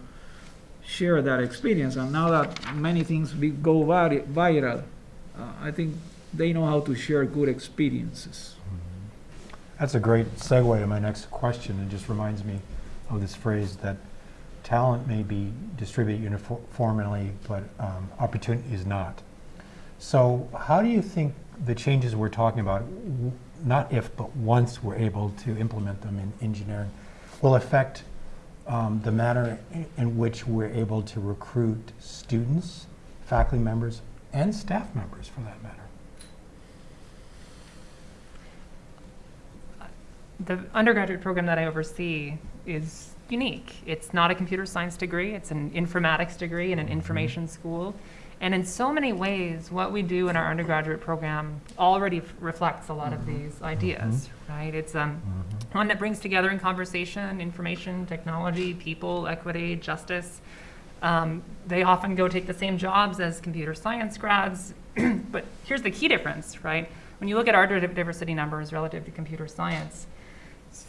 share that experience. And now that many things go viral uh, i think they know how to share good experiences That's a great segue to my next question. It just reminds me of this phrase that talent may be distributed uniformly, but um, opportunity is not. So how do you think the changes we're talking about, not if, but once we're able to implement them in engineering, will affect um, the manner in which we're able to recruit students, faculty members, and staff members for that matter. The undergraduate program that I oversee is unique. It's not a computer science degree, it's an informatics degree in an information school. And in so many ways, what we do in our undergraduate program already f- reflects a lot of these ideas, right? It's um, one that brings together in conversation information, technology, people, equity, justice. Um, they often go take the same jobs as computer science grads. [clears throat] but here's the key difference, right? When you look at our diversity numbers relative to computer science,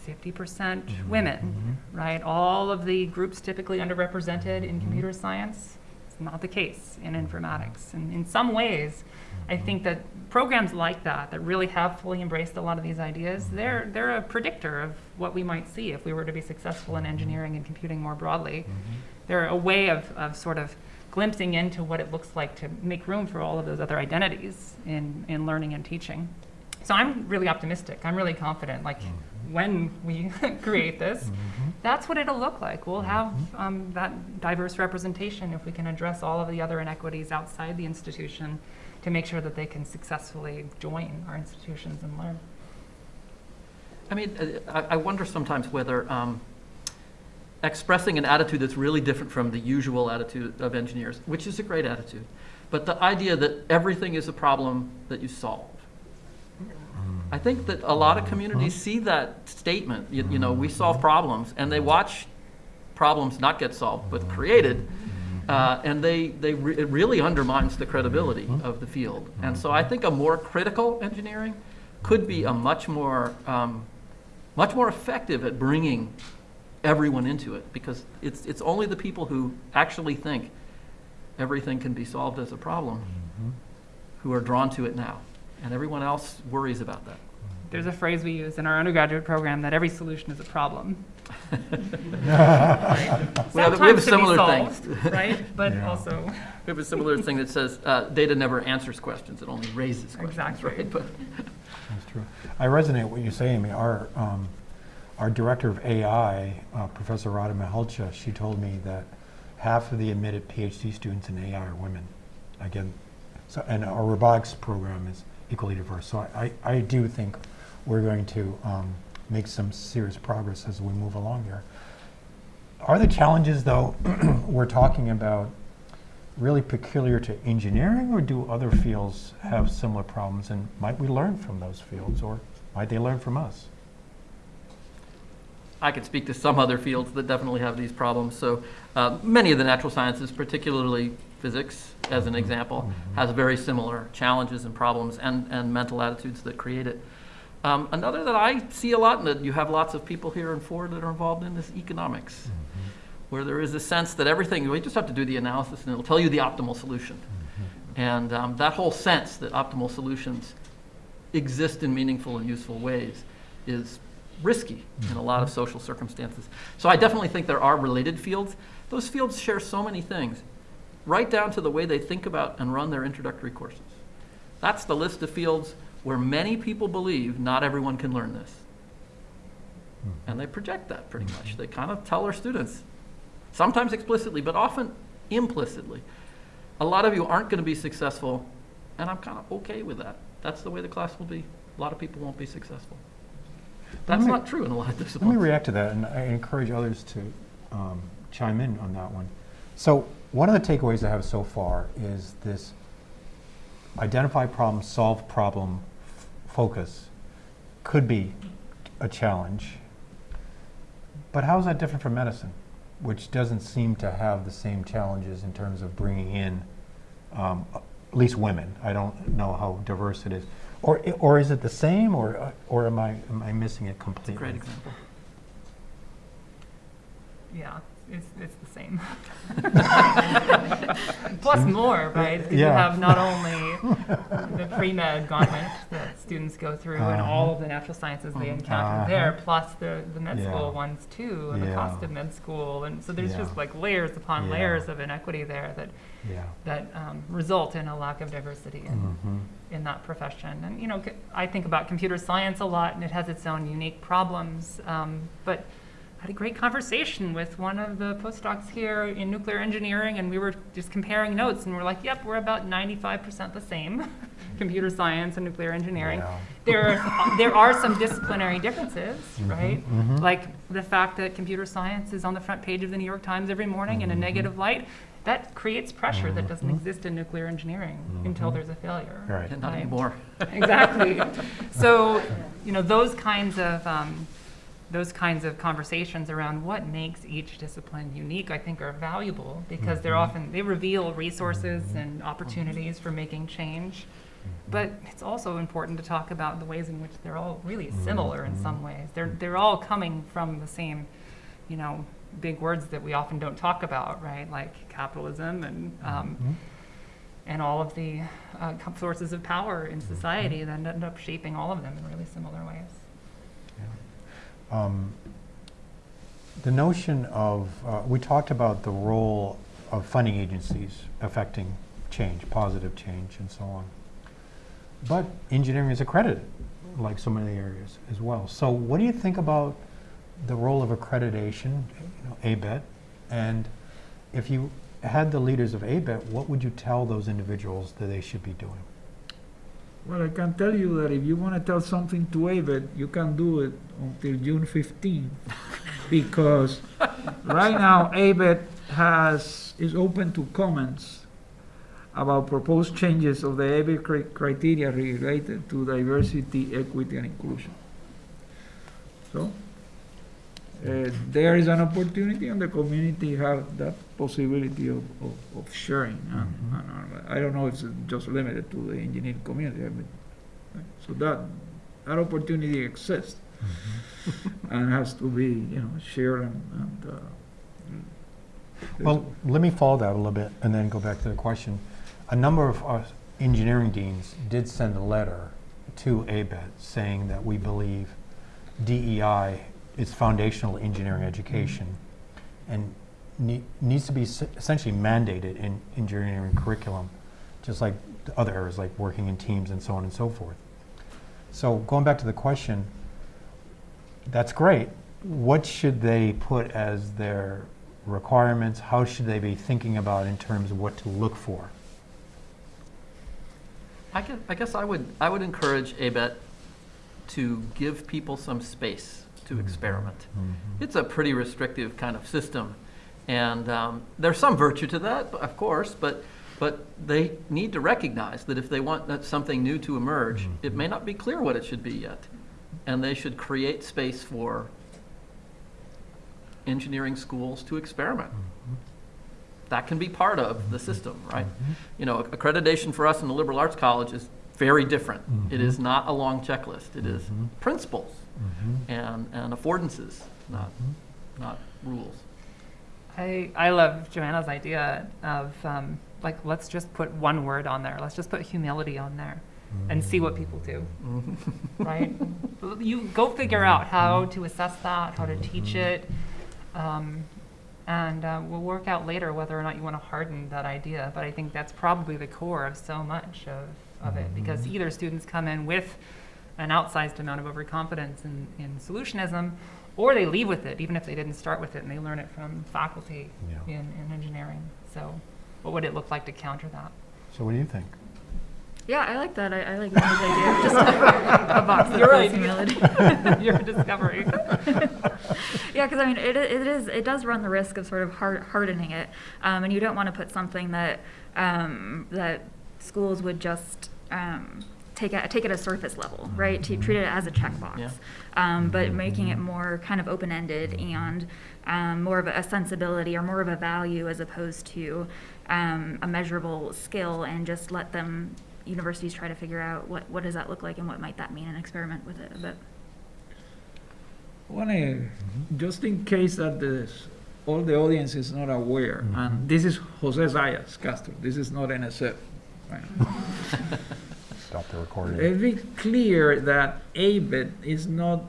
it's 50% mm-hmm. women, mm-hmm. right? All of the groups typically underrepresented in computer mm-hmm. science, it's not the case in informatics. And in some ways, I think that programs like that, that really have fully embraced a lot of these ideas, they're, they're a predictor of what we might see if we were to be successful in engineering and computing more broadly. They're a way of, of sort of glimpsing into what it looks like to make room for all of those other identities in, in learning and teaching. So I'm really optimistic. I'm really confident. Like when we [laughs] create this, that's what it'll look like. We'll have um, that diverse representation if we can address all of the other inequities outside the institution to make sure that they can successfully join our institutions and learn. I mean, uh, I, I wonder sometimes whether um, expressing an attitude that's really different from the usual attitude of engineers, which is a great attitude, but the idea that everything is a problem that you solve. I think that a lot of communities see that statement, you, you know, we solve problems, and they watch problems not get solved but created, uh, and they, they re- it really undermines the credibility of the field. And so I think a more critical engineering could be a much more um, much more effective at bringing everyone into it because it's it's only the people who actually think everything can be solved as a problem who are drawn to it now, and everyone else worries about that. There's a phrase we use in our undergraduate program that every solution is a problem. [laughs] [laughs] We have, we have a Sometimes to be similar thing. right? But Yeah. also, We have a similar thing that says uh, data never answers questions; it only raises questions. Exactly. Right? [laughs] But That's true. I resonate with what you say, Amy. Our, um, our director of AI, uh, Professor Rada Mihalcea, she told me that half of the admitted PhD students in AI are women. Again, so, and our robotics program is equally diverse. So I, I do think we're going to um, make some serious progress as we move along here. Are the challenges, though, [clears throat] we're talking about really peculiar to engineering, or do other fields have similar problems? And might we learn from those fields, or might they learn from us? I could speak to some other fields that definitely have these problems. So uh, many of the natural sciences, particularly physics, as an example, has very similar challenges and problems and, and mental attitudes that create it. Um, another that I see a lot, and that you have lots of people here in Ford that are involved in, is economics, where there is a sense that everything, we just have to do the analysis and it'll tell you the optimal solution. And um, that whole sense that optimal solutions exist in meaningful and useful ways is risky in a lot of social circumstances. So I definitely think there are related fields. Those fields share so many things, right down to the way they think about and run their introductory courses. That's the list of fields where many people believe not everyone can learn this. And they project that pretty much. They kind of tell their students, sometimes explicitly, but often implicitly, a lot of you aren't going to be successful, and I'm kind of okay with that. That's the way the class will be. A lot of people won't be successful. That's me- not true in a lot of disciplines. Let me react to that, and I encourage others to um, chime in on that one. So, one of the takeaways I have so far is this identify problem, solve problem focus could be a challenge. But how is that different from medicine, which doesn't seem to have the same challenges in terms of bringing in um, at least women? I don't know how diverse it is. Or, or is it the same, or, uh, or am I, am I missing it completely? Great example. yeah, it's, it's the same. [laughs] Plus more, right? 'Cause You Yeah. have not only the pre-med gauntlet that students go through and all of the natural sciences they encounter Uh-huh. there, plus the, the med Yeah. school ones too, and the cost of med school. And so there's Yeah. just like layers upon Yeah. layers of inequity there that, Yeah. that um, result in a lack of diversity in, Mhm. in that profession. And, you know, c- I think about computer science a lot, and it has its own unique problems. Um, but had a great conversation with one of the postdocs here in nuclear engineering, and we were just comparing notes, and we're like, yep, we're about 95% the same, [laughs] computer science and nuclear engineering. Yeah. There, are, there are some disciplinary differences, right? mhm. Like the fact that computer science is on the front page of the New York Times every morning in a negative light. That creates pressure that doesn't exist in nuclear engineering until there's a failure. Right. And not right? anymore. exactly. [laughs] So, you know, those kinds of um, those kinds of conversations around what makes each discipline unique, I think, are valuable because they're mm-hmm. often they reveal resources mm-hmm. and opportunities for making change. Mm-hmm. But it's also important to talk about the ways in which they're all really similar in some ways. They're they're all coming from the same, you know, big words that we often don't talk about, right? Like capitalism and um, and all of the uh, sources of power in society that end up shaping all of them in really similar ways. Um, The notion of, uh, we talked about the role of funding agencies affecting change, positive change, and so on. But engineering is accredited, like so many areas as well. So what do you think about the role of accreditation, you know, ABET? And if you had the leaders of ABET, what would you tell those individuals that they should be doing? Well, I can tell you that if you want to tell something to ABET, you can do it until June 15, [laughs] because right now ABET has, is open to comments about proposed changes of the cri- criteria related to diversity, equity, and inclusion. So, uh, there is an opportunity and the community have that possibility of, of, of sharing. And, and I don't know if it's just limited to the engineering community, I mean, so that, that opportunity exists and has to be, you know, shared and, and, uh, Well, let me follow that a little bit and then go back to the question. A number of us engineering deans did send a letter to ABET saying that we believe DEI is foundational engineering education and ne- needs to be essentially mandated in engineering curriculum, just like the other areas like working in teams and so on and so forth. So going back to the question, that's great. What should they put as their requirements? How should they be thinking about in terms of what to look for? I guess, I guess I would, I would encourage ABET to give people some space to mm-hmm. experiment. Mm-hmm. It's a pretty restrictive kind of system, and um, there's some virtue to that, of course, but, but they need to recognize that if they want that something new to emerge, mm-hmm. it may not be clear what it should be yet, and they should create space for engineering schools to experiment. That can be part of the system, right? You know, accreditation for us in the liberal arts college is very different. It is not a long checklist. It is principles and, and affordances, not, not rules. I, I love Johanna's idea of um, like let's just put one word on there. Let's just put humility on there and see what people do. right? You go figure out how to assess that, how to teach it, um, and uh, we'll work out later whether or not you want to harden that idea. But I think that's probably the core of so much of, of it because either students come in with an outsized amount of overconfidence in, in solutionism, or they leave with it, even if they didn't start with it, and they learn it from faculty Yeah. in, in engineering. So, what would it look like to counter that? So what do you think? Yeah, I like that. I, I like Monica's idea. of Just a, [laughs] a box that You're says right. humility. [laughs] Your discovery. [laughs] Yeah, because I mean, it, it is it does run the risk of sort of hard, hardening it, um, and you don't want to put something that um, that schools would just um, take it take it at surface level, right? To treat it as a checkbox, Yeah. um, but making it more kind of open ended and um, more of a sensibility or more of a value as opposed to um, a measurable skill, and just let them universities try to figure out what what does that look like and what might that mean and experiment with it a bit. Want to, just in case that this, all the audience is not aware, and this is Jose Zayas Castro, this is not NSF. right? [laughs] Stop the recording. Be clear that ABET is not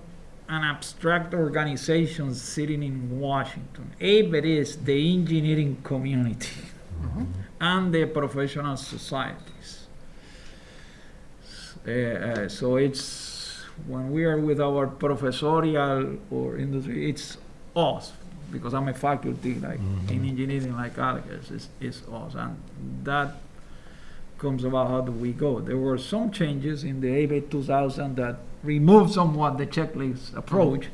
an abstract organization sitting in Washington. ABET is the engineering community and the professional societies. Uh, uh, so it's when we are with our professorial or industry, it's us, because I'm a faculty like in engineering like Alex, is, is us. And that comes about how do we go. There were some changes in the ABET 2000 that removed somewhat the checklist approach,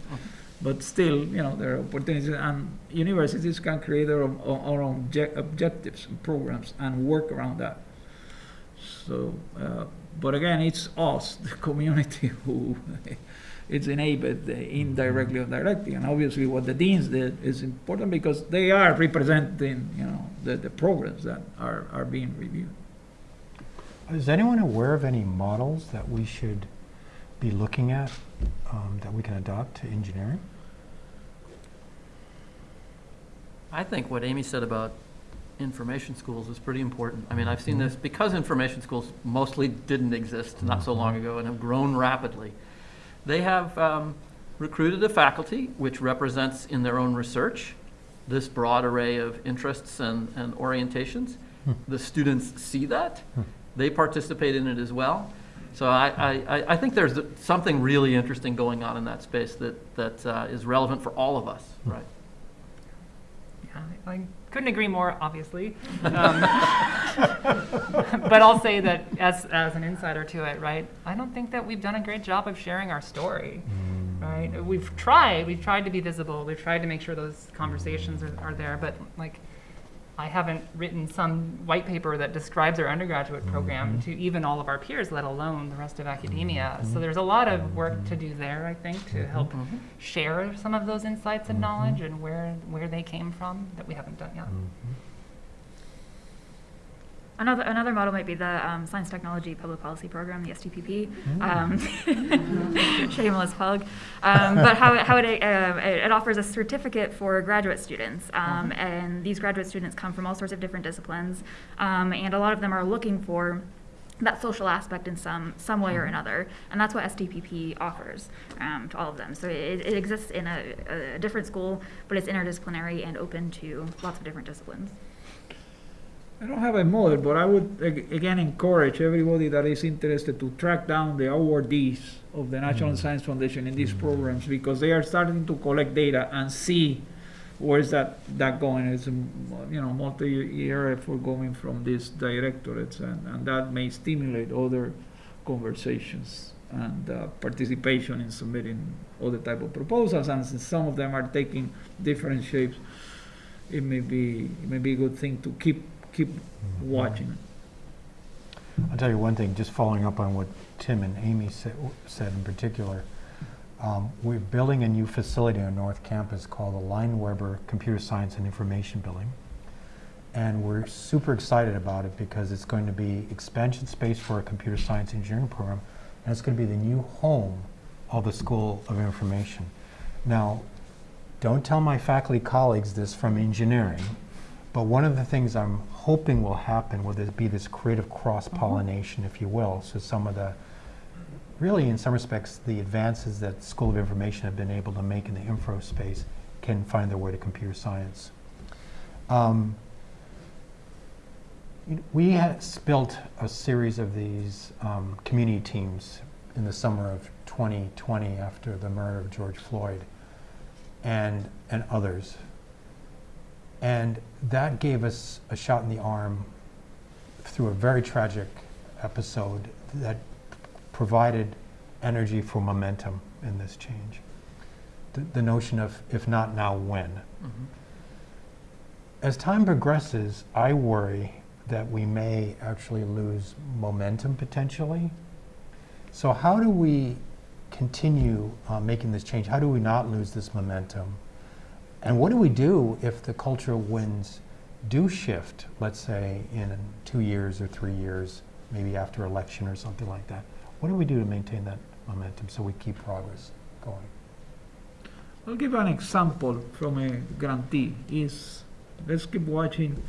but still, you know, there are opportunities, and universities can create their own, own obje- objectives and programs and work around that. So, uh, but again, it's us, [laughs] the community, who [laughs] it's enabled uh, indirectly or directly. And obviously, what the deans did is important because they are representing, you know, the, the programs that are, are being reviewed. Is anyone aware of any models that we should be looking at um, that we can adopt to engineering? I think what Amy said about information schools is pretty important. I mean, I've seen this, because information schools mostly didn't exist not so long ago and have grown rapidly. They have um, recruited a faculty which represents in their own research this broad array of interests and, and orientations. The students see that, they participate in it as well. So I, I, I- I think there's something really interesting going on in that space that, that uh, is relevant for all of us, right? Yeah, I I couldn't agree more, obviously. Um, [laughs] But I'll say that as, as an insider to it, right, I don't think that we've done a great job of sharing our story, right? We've tried, we've tried to be visible, we've tried to make sure those conversations are, are there, but like, I haven't written some white paper that describes our undergraduate mm-hmm. program to even all of our peers, let alone the rest of academia. Mm-hmm. So there's a lot of work to do there, I think, to mm-hmm. help share some of those insights and knowledge and where, where they came from that we haven't done yet. Another, another model might be the um, Science Technology Public Policy Program, the STPP. Um, [laughs] shameless plug. Um, but how, it- how it, uh, it offers a certificate for graduate students. Um, And these graduate students come from all sorts of different disciplines. Um, and a lot of them are looking for that social aspect in some, some way or another. And that's what STPP offers um, to all of them. So it, it exists in a, a different school, but it's interdisciplinary and open to lots of different disciplines. I don't have a model, but I would ag- again encourage everybody that is interested to track down the awardees of the National mm. Science Foundation in these mm. programs because they are starting to collect data and see where is that, that going. It's a m- you know multi-year effort going from these directorates, and, and that may stimulate other conversations and uh, participation in submitting other type of proposals. And since some of them are taking different shapes, it may be it may be a good thing to keep keep watching. I'll tell you one thing, just following up on what Tim and Amy sa- said in particular. Um, We're building a new facility on North Campus called the Leinweber Computer Science and Information Building. And we're super excited about it because it's going to be expansion space for our computer science engineering program, and it's going to be the new home of the School of Information. Now, don't tell my faculty colleagues this from engineering, but one of the things I'm hoping will happen will be this creative cross-pollination, if you will. So some of the, really in some respects, the advances that School of Information have been able to make in the info space can find their way to computer science. Um, We built a series of these um, community teams in the summer of 2020 after the murder of George Floyd and, and others. And that gave us a shot in the arm through a very tragic episode that provided energy for momentum in this change. The, the notion of if not now, when. Mhm. As time progresses, I worry that we may actually lose momentum potentially. So, how do we continue uh, making this change? How do we not lose this momentum? And what do we do if the cultural winds do shift, let's say in two years or three years, maybe after election or something like that? What do we do to maintain that momentum so we keep progress going? I'll give an example from a grantee. Is let's keep watching.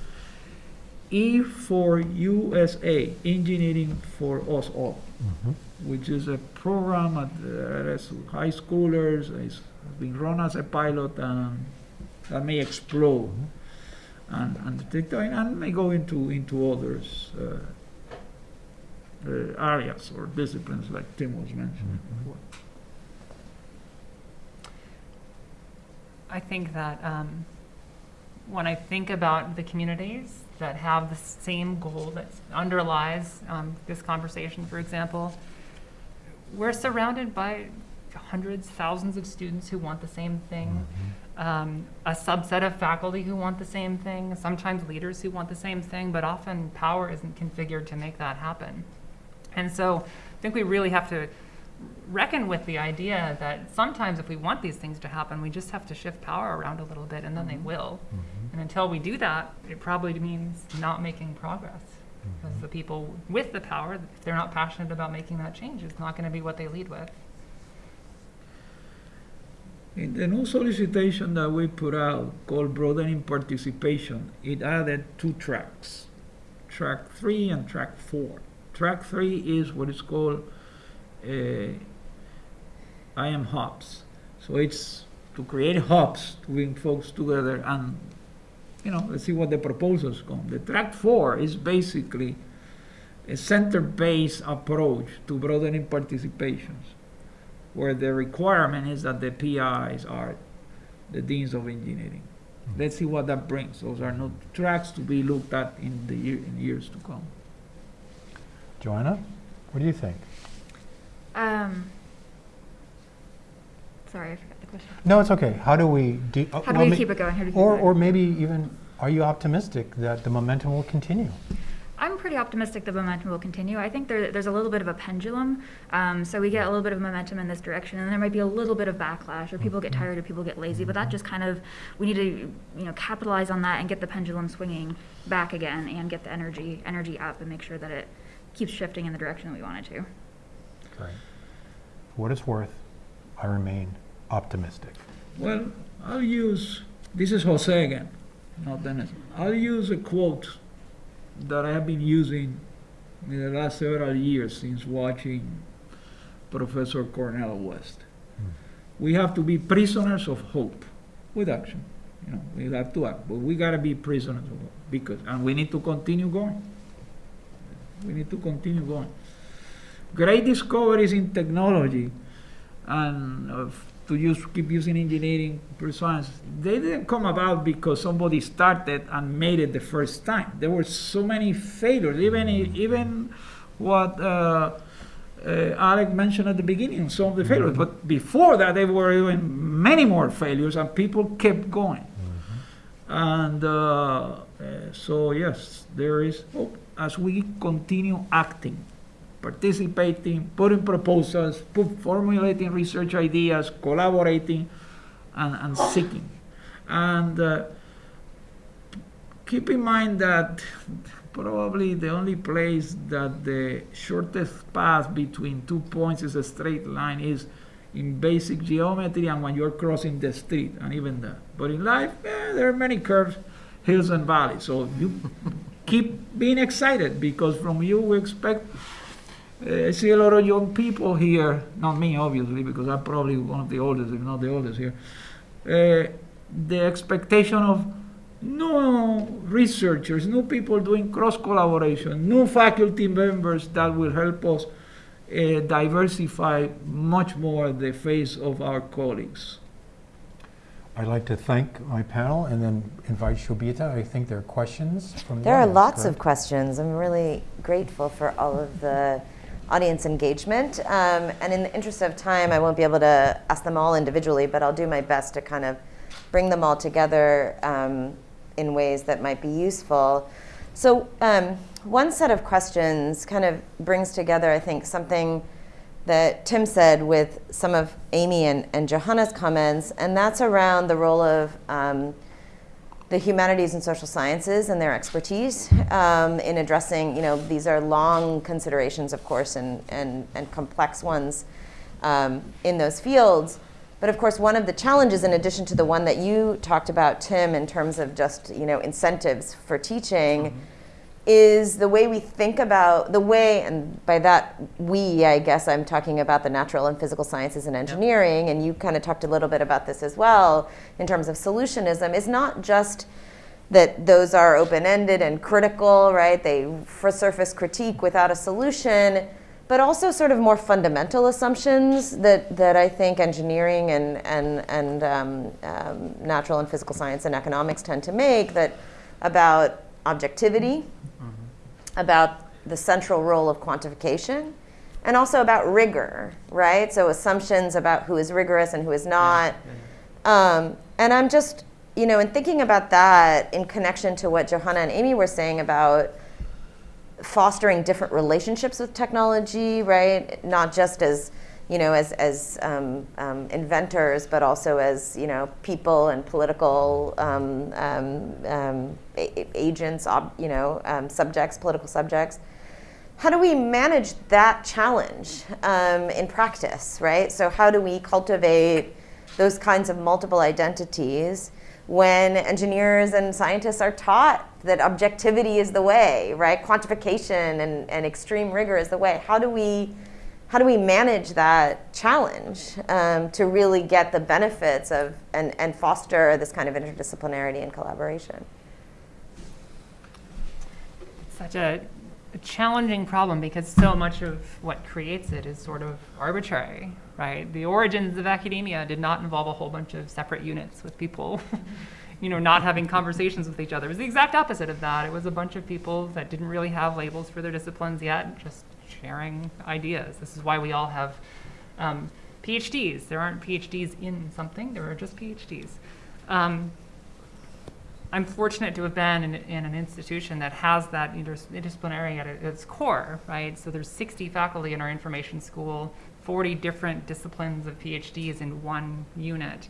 E for USA, Engineering for Us All, mm-hmm. which is a program at high schoolers. It's been run as a pilot and that may explode and, and, take time and may go into into others. Uh, uh, areas or disciplines like Tim was mentioning Mhm. before. I think that um, when I think about the communities that have the same goal that underlies um, this conversation, for example, we're surrounded by hundreds, thousands of students who want the same thing, um, a subset of faculty who want the same thing, sometimes leaders who want the same thing, but often power isn't configured to make that happen. And so I think we really have to reckon with the idea that sometimes if we want these things to happen, we just have to shift power around a little bit and then they mm-hmm. will. Mm-hmm. And until we do that, it probably means not making progress. Because mm-hmm. the people with the power, if they're not passionate about making that change, it's not going to be what they lead with. In the new solicitation that we put out called broadening participation, it added two tracks, track three and track four. Track three is what is called uh, I am hubs. So it's to create hubs to bring folks together and, you know, let's see what the proposals come. The track four is basically a center-based approach to broadening participations where the requirement is that the PIs are the deans of engineering. Let's see what that brings. Those are not tracks to be looked at in the year, in years to come. Johanna, what do you think? Um, sorry, I forgot the question. No, it's okay. How do we do? uh, How do well, we keep it going? How do we keep Or, it or maybe even, are you optimistic that the momentum will continue? I'm pretty optimistic the momentum will continue. I think there, there's a little bit of a pendulum. Um, so we get a little bit of momentum in this direction, and there might be a little bit of backlash, or people get tired, or people get lazy. But that just kind of we need to you know capitalize on that and get the pendulum swinging back again, and get the energy energy up, and make sure that it keeps shifting in the direction that we want it to. Great. For what it's worth, I remain optimistic. Well, I'll use, this is Jose again, not Dennis. I'll use a quote that I have been using in the last several years since watching Professor Cornel West. We have to be prisoners of hope with action. You know, we have to act, but we gotta be prisoners of hope because, and we need to continue going. We need to continue going. Great discoveries in technology and uh, to use keep using engineering science they didn't come about because somebody started and made it the first time. There were so many failures even even what uh, uh, Alec mentioned at the beginning some of the failures. But before that there were even many more failures and people kept going. And uh, uh, so yes there is hope as we continue acting participating, putting proposals, put, formulating research ideas, collaborating, and, and seeking. And uh, keep in mind that probably the only place that the shortest path between two points is a straight line is in basic geometry and when you're crossing the street, and even that. But in life, eh, there are many curves, hills, and valleys. So you [laughs] keep being excited because from you we expect I see a lot of young people here, not me obviously, because I'm probably one of the oldest, if not the oldest here. Uh, the expectation of new researchers, new people doing cross collaboration, new faculty members that will help us uh, diversify much more the face of our colleagues. I'd like to thank my panel and then invite Shobita. I think there are questions from the There are audience, lots of questions. I'm really grateful for all of the audience engagement. Um, and in the interest of time, I won't be able to ask them all individually, but I'll do my best to kind of bring them all together um, in ways that might be useful. So, um, one set of questions kind of brings together, I think, something that Tim said with some of Amy and, and Johanna's comments, and that's around the role of um, the humanities and social sciences and their expertise um, in addressing, you know, these are long considerations, of course, and, and, and complex ones um, in those fields. But of course, one of the challenges, in addition to the one that you talked about, Tim, in terms of just, you know, incentives for teaching, is the way we think about the way, and by that we, I guess I'm talking about the natural and physical sciences and engineering, and you kind of talked a little bit about this as well in terms of solutionism, is not just that those are open ended and critical, right? They for surface critique without a solution, but also sort of more fundamental assumptions that, that I think engineering and, and, and um, um, natural and physical science and economics tend to make that about objectivity, about the central role of quantification, and also about rigor, right? So assumptions about who is rigorous and who is not. Um, and I'm just, you know, in thinking about that in connection to what Johanna and Amy were saying about fostering different relationships with technology, right? Not just as, you know, as, as um, um, inventors, but also as, you know, people and political um, um, um, agents, you know, subjects, political subjects. How do we manage that challenge in practice, right? So how do we cultivate those kinds of multiple identities when engineers and scientists are taught that objectivity is the way, right? Quantification and, and extreme rigor is the way. How do we how do we manage that challenge um, to really get the benefits of and, and foster this kind of interdisciplinarity and collaboration? such a, a challenging problem because so much of what creates it is sort of arbitrary, right? The origins of academia did not involve a whole bunch of separate units with people, [laughs] you know, not having conversations with each other. It was the exact opposite of that. It was a bunch of people that didn't really have labels for their disciplines yet, just sharing ideas. This is why we all have um, PhDs. There aren't PhDs in something, there are just PhDs. Um, I'm fortunate to have been in, in an institution that has that interdisciplinary at its core, right? So there's 60 faculty in our information school, 40 different disciplines of PhDs in one unit.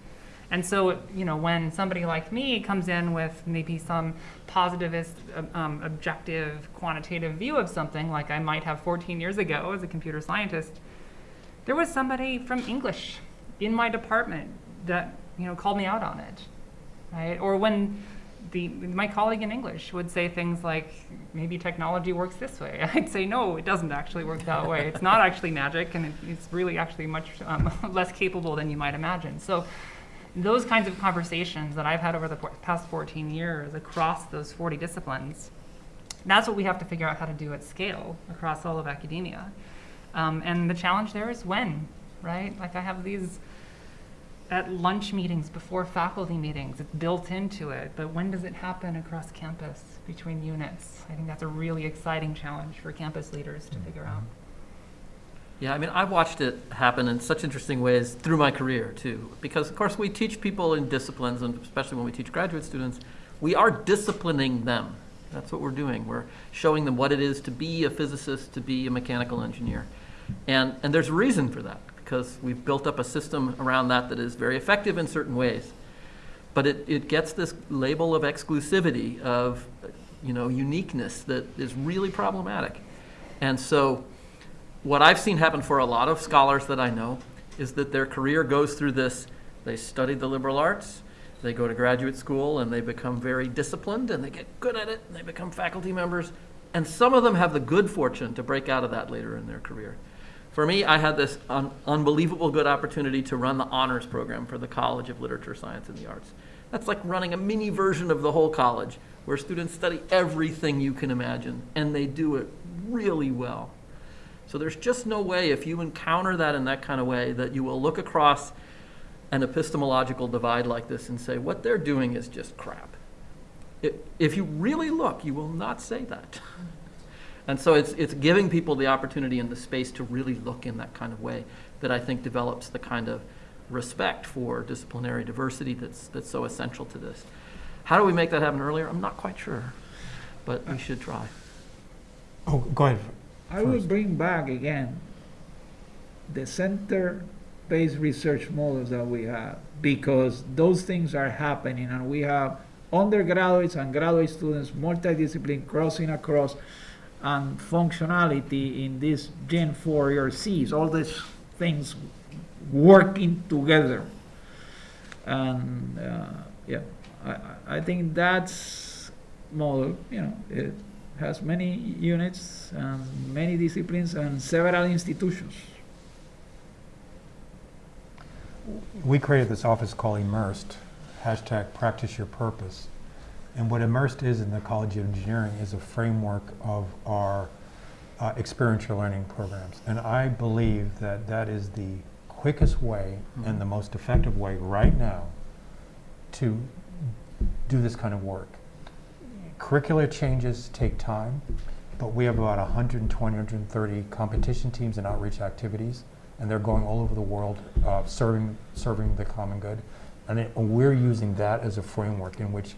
And so, you know, when somebody like me comes in with maybe some positivist, um, um, objective, quantitative view of something, like I might have 14 years ago as a computer scientist, there was somebody from English in my department that, you know, called me out on it, right? Or when the, my colleague in English would say things like, maybe technology works this way. [laughs] I'd say, no, it doesn't actually work that way. It's not actually magic, and it, it's really actually much um, [laughs] less capable than you might imagine. So, those kinds of conversations that I've had over the past 14 years across those 40 disciplines, that's what we have to figure out how to do at scale across all of academia. Um, and the challenge there is when, right? Like I have these at lunch meetings before faculty meetings. It's built into it, but when does it happen across campus between units? I think that's a really exciting challenge for campus leaders to figure out. Yeah, I mean, I've watched it happen in such interesting ways through my career, too. Because, of course, we teach people in disciplines, and especially when we teach graduate students, we are disciplining them. That's what we're doing. We're showing them what it is to be a physicist, to be a mechanical engineer. And, and there's a reason for that, because we've built up a system around that that is very effective in certain ways. But it, it gets this label of exclusivity, of, you know, uniqueness that is really problematic. And so, what I've seen happen for a lot of scholars that I know is that their career goes through this they study the liberal arts, they go to graduate school, and they become very disciplined and they get good at it, and they become faculty members. And some of them have the good fortune to break out of that later in their career. For me, I had this un- unbelievable good opportunity to run the honors program for the College of Literature, Science, and the Arts. That's like running a mini version of the whole college, where students study everything you can imagine, and they do it really well. So there's just no way, if you encounter that in that kind of way, that you will look across an epistemological divide like this and say, what they're doing is just crap. It, if you really look, you will not say that. [laughs] And so it's, it's giving people the opportunity and the space to really look in that kind of way that I think develops the kind of respect for disciplinary diversity that's, that's so essential to this. How do we make that happen earlier? I'm not quite sure, but we should try. Oh, go ahead. I will bring back again the center-based research models that we have, because those things are happening, and we have undergraduates and graduate students, multidiscipline, crossing across, and functionality in this Gen 4 ERCs, all these things working together. And, uh, yeah, I, I- I think that's model, you know, it has many units, and many disciplines, and several institutions. We created this office called Immersed, hashtag practice your purpose. And what Immersed is in the College of Engineering is a framework of our uh, experiential learning programs. And I believe that that is the quickest way and the most effective way right now to do this kind of work. Curricular changes take time, but we have about 120, 130 competition teams and outreach activities, and they're going all over the world uh, serving, serving the common good. And it, we're using that as a framework in which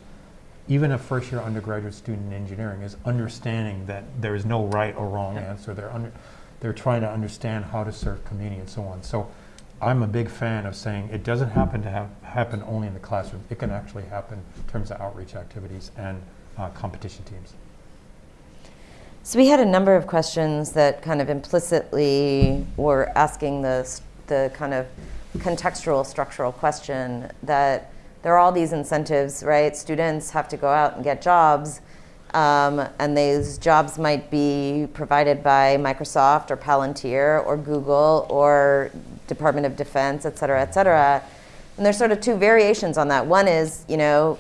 even a first year undergraduate student in engineering is understanding that there is no right or wrong Yeah. answer. They're, under, they're trying to understand how to serve community and so on. So I'm a big fan of saying it doesn't happen to have, happen only in the classroom. It can actually happen in terms of outreach activities and uh, competition teams. So we had a number of questions that kind of implicitly were asking the, the kind of contextual structural question that there are all these incentives, right? Students have to go out and get jobs, um, and those jobs might be provided by Microsoft or Palantir or Google or Department of Defense, et cetera, et cetera. And there's sort of two variations on that. One is, you know,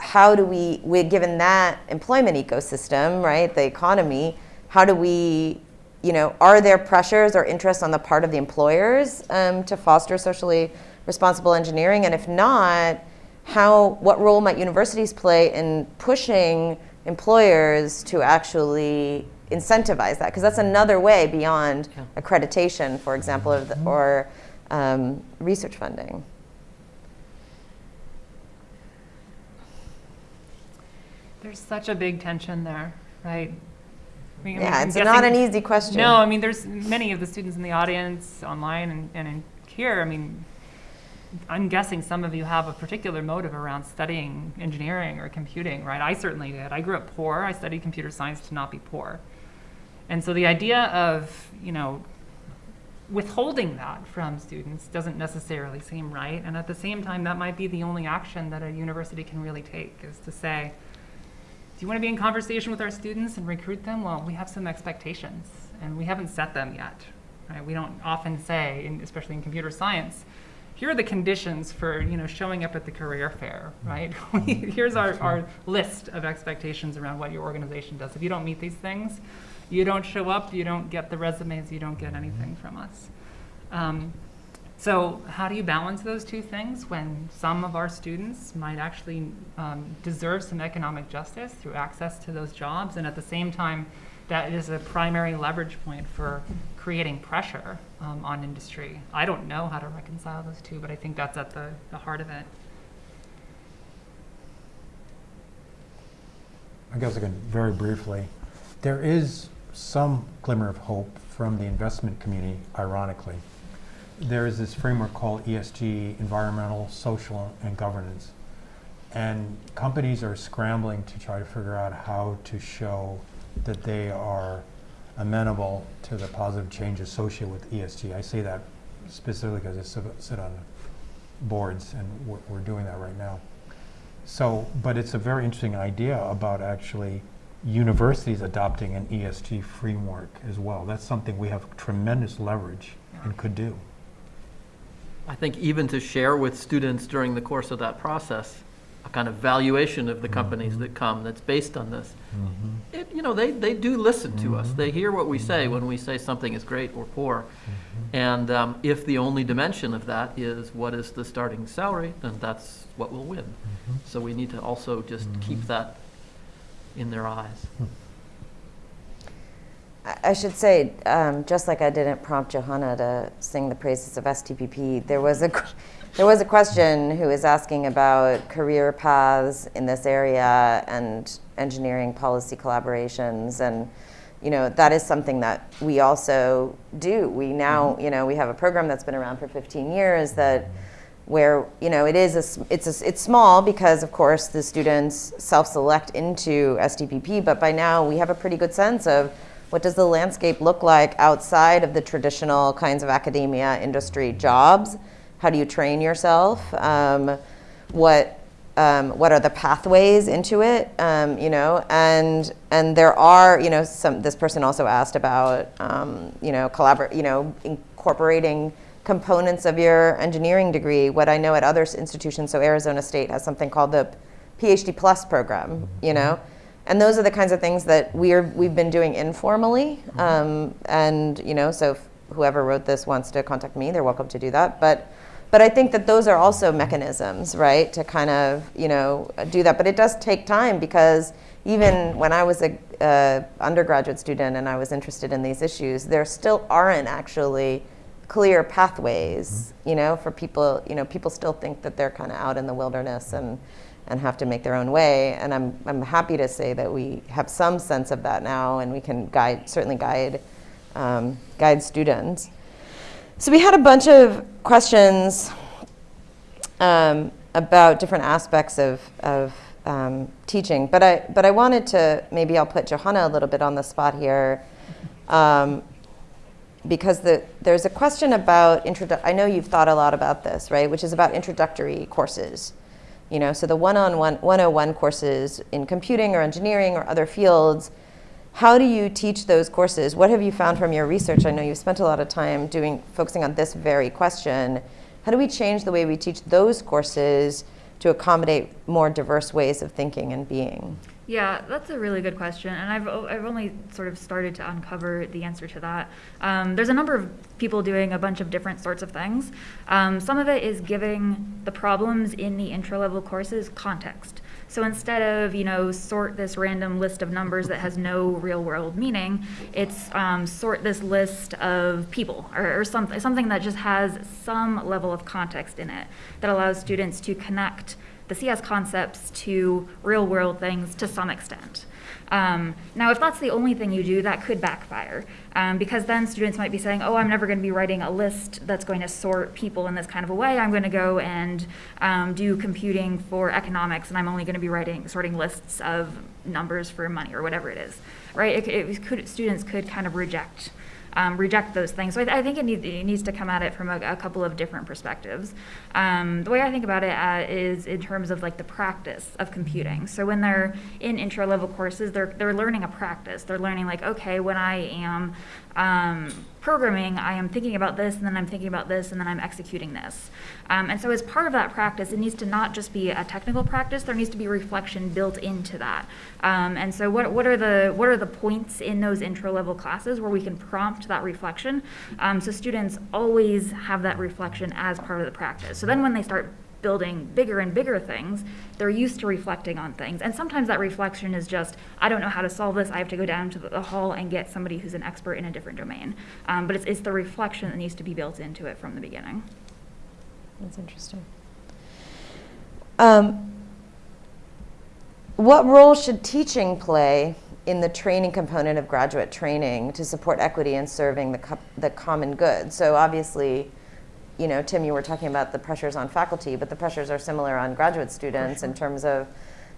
how do we, we given that employment ecosystem, right, the economy, how do we, you know, are there pressures or interests on the part of the employers um, to foster socially responsible engineering? And if not, how, what role might universities play in pushing employers to actually incentivize that? Because that's another way beyond accreditation, for example, of the, or um, research funding. There's such a big tension there, right? I mean, Yeah, I'm it's not an easy question. No, I mean, there's many of the students in the audience, online and, and in here. I mean, I'm guessing some of you have a particular motive around studying engineering or computing, right? I certainly did. I grew up poor. I studied computer science to not be poor. And so the idea of, you know, withholding that from students doesn't necessarily seem right. And at the same time, that might be the only action that a university can really take is to say, you want to be in conversation with our students and recruit them? Well, we have some expectations, and we haven't set them yet. Right? We don't often say, in, especially in computer science, here are the conditions for you know showing up at the career fair. Right? [laughs] Here's our, our list of expectations around what your organization does. If you don't meet these things, you don't show up. You don't get the resumes. You don't get anything from us. Um, so how do you balance those two things when some of our students might actually um, deserve some economic justice through access to those jobs, and at the same time, that is a primary leverage point for creating pressure um, on industry. I don't know how to reconcile those two, but I think that's at the, the heart of it. I guess again, very briefly, there is some glimmer of hope from the investment community, ironically. There is this framework called ESG, environmental, social, and governance. And companies are scrambling to try to figure out how to show that they are amenable to the positive change associated with ESG. I say that specifically because I sit- on boards and we're, we're doing that right now. So, but it's a very interesting idea about actually universities adopting an ESG framework as well. That's something we have tremendous leverage and could do. I think even to share with students during the course of that process, a kind of valuation of the companies mm-hmm. that come that's based on this. Mm-hmm. It, you know, they, they do listen to us. Mm-hmm. They hear what we say when we say something is great or poor. And um, if the only dimension of that is what is the starting salary, then that's what will win. So we need to also just keep that in their eyes. Hmm. I should say, um, just like I didn't prompt Johanna to sing the praises of STPP, there was a there was a question who was asking about career paths in this area and engineering policy collaborations, and you know that is something that we also do. We now, you know, we have a program that's been around for 15 years that where you know it is a, it's a, it's small because of course the students self-select into STPP, but by now we have a pretty good sense of what does the landscape look like outside of the traditional kinds of academia industry jobs? How do you train yourself? Um, what um, what are the pathways into it? Um, you know, and and there are you know some. This person also asked about um, you know collaborate you know incorporating components of your engineering degree. What I know at other institutions, so Arizona State has something called the PhD Plus program. You know, and those are the kinds of things that we're we've been doing informally. Um, and you know, so if whoever wrote this wants to contact me, they're welcome to do that. But but I think that those are also mechanisms, right, to kind of you know do that. But it does take time because even when I was a uh, undergraduate student and I was interested in these issues, there still aren't actually clear pathways, you know, for people, you know, people still think that they're kind of out in the wilderness and, and have to make their own way. And I'm, I'm happy to say that we have some sense of that now and we can guide, certainly guide, um, guide students. So we had a bunch of questions um, about different aspects of, of um, teaching, but I, but I wanted to, maybe I'll put Johanna a little bit on the spot here. Um, because the, there's a question about, I know you've thought a lot about this, right, which is about introductory courses. You know, so the one-on-one, 101 courses in computing or engineering or other fields, how do you teach those courses? What have you found from your research? I know you've spent a lot of time doing, focusing on this very question. How do we change the way we teach those courses to accommodate more diverse ways of thinking and being? Yeah, that's a really good question, and I've, I've only sort of started to uncover the answer to that. Um, there's a number of people doing a bunch of different sorts of things. Um, some of it is giving the problems in the intro level courses context. So instead of, you know, sort this random list of numbers that has no real world meaning, it's um, sort this list of people or, or something, something that just has some level of context in it that allows students to connect the CS concepts to real world things to some extent. Um, now, if that's the only thing you do, that could backfire um, because then students might be saying, oh, I'm never going to be writing a list that's going to sort people in this kind of a way. I'm going to go and um, do computing for economics and I'm only going to be writing sorting lists of numbers for money or whatever it is, right? It, it could, students could kind of reject um, reject those things. So I, I think it, need, it, needs to come at it from a, a couple of different perspectives. Um, the way I think about it uh, is in terms of like the practice of computing. So when they're in intro level courses, they're they're learning a practice. They're learning like okay, when I am um, programming, I am thinking about this, and then I'm thinking about this, and then I'm executing this. Um, and so, as part of that practice, it needs to not just be a technical practice. There needs to be reflection built into that. Um, and so, what, what are the what are the points in those intro level classes where we can prompt that reflection? Um, so students always have that reflection as part of the practice. So then, when they start building bigger and bigger things, they're used to reflecting on things. And sometimes that reflection is just, I don't know how to solve this. I have to go down to the hall and get somebody who's an expert in a different domain. Um, but it's, it's the reflection that needs to be built into it from the beginning. That's interesting. Um, what role should teaching play in the training component of graduate training to support equity and serving the, co- the common good? So obviously, you know, Tim, you were talking about the pressures on faculty, but the pressures are similar on graduate students in terms of,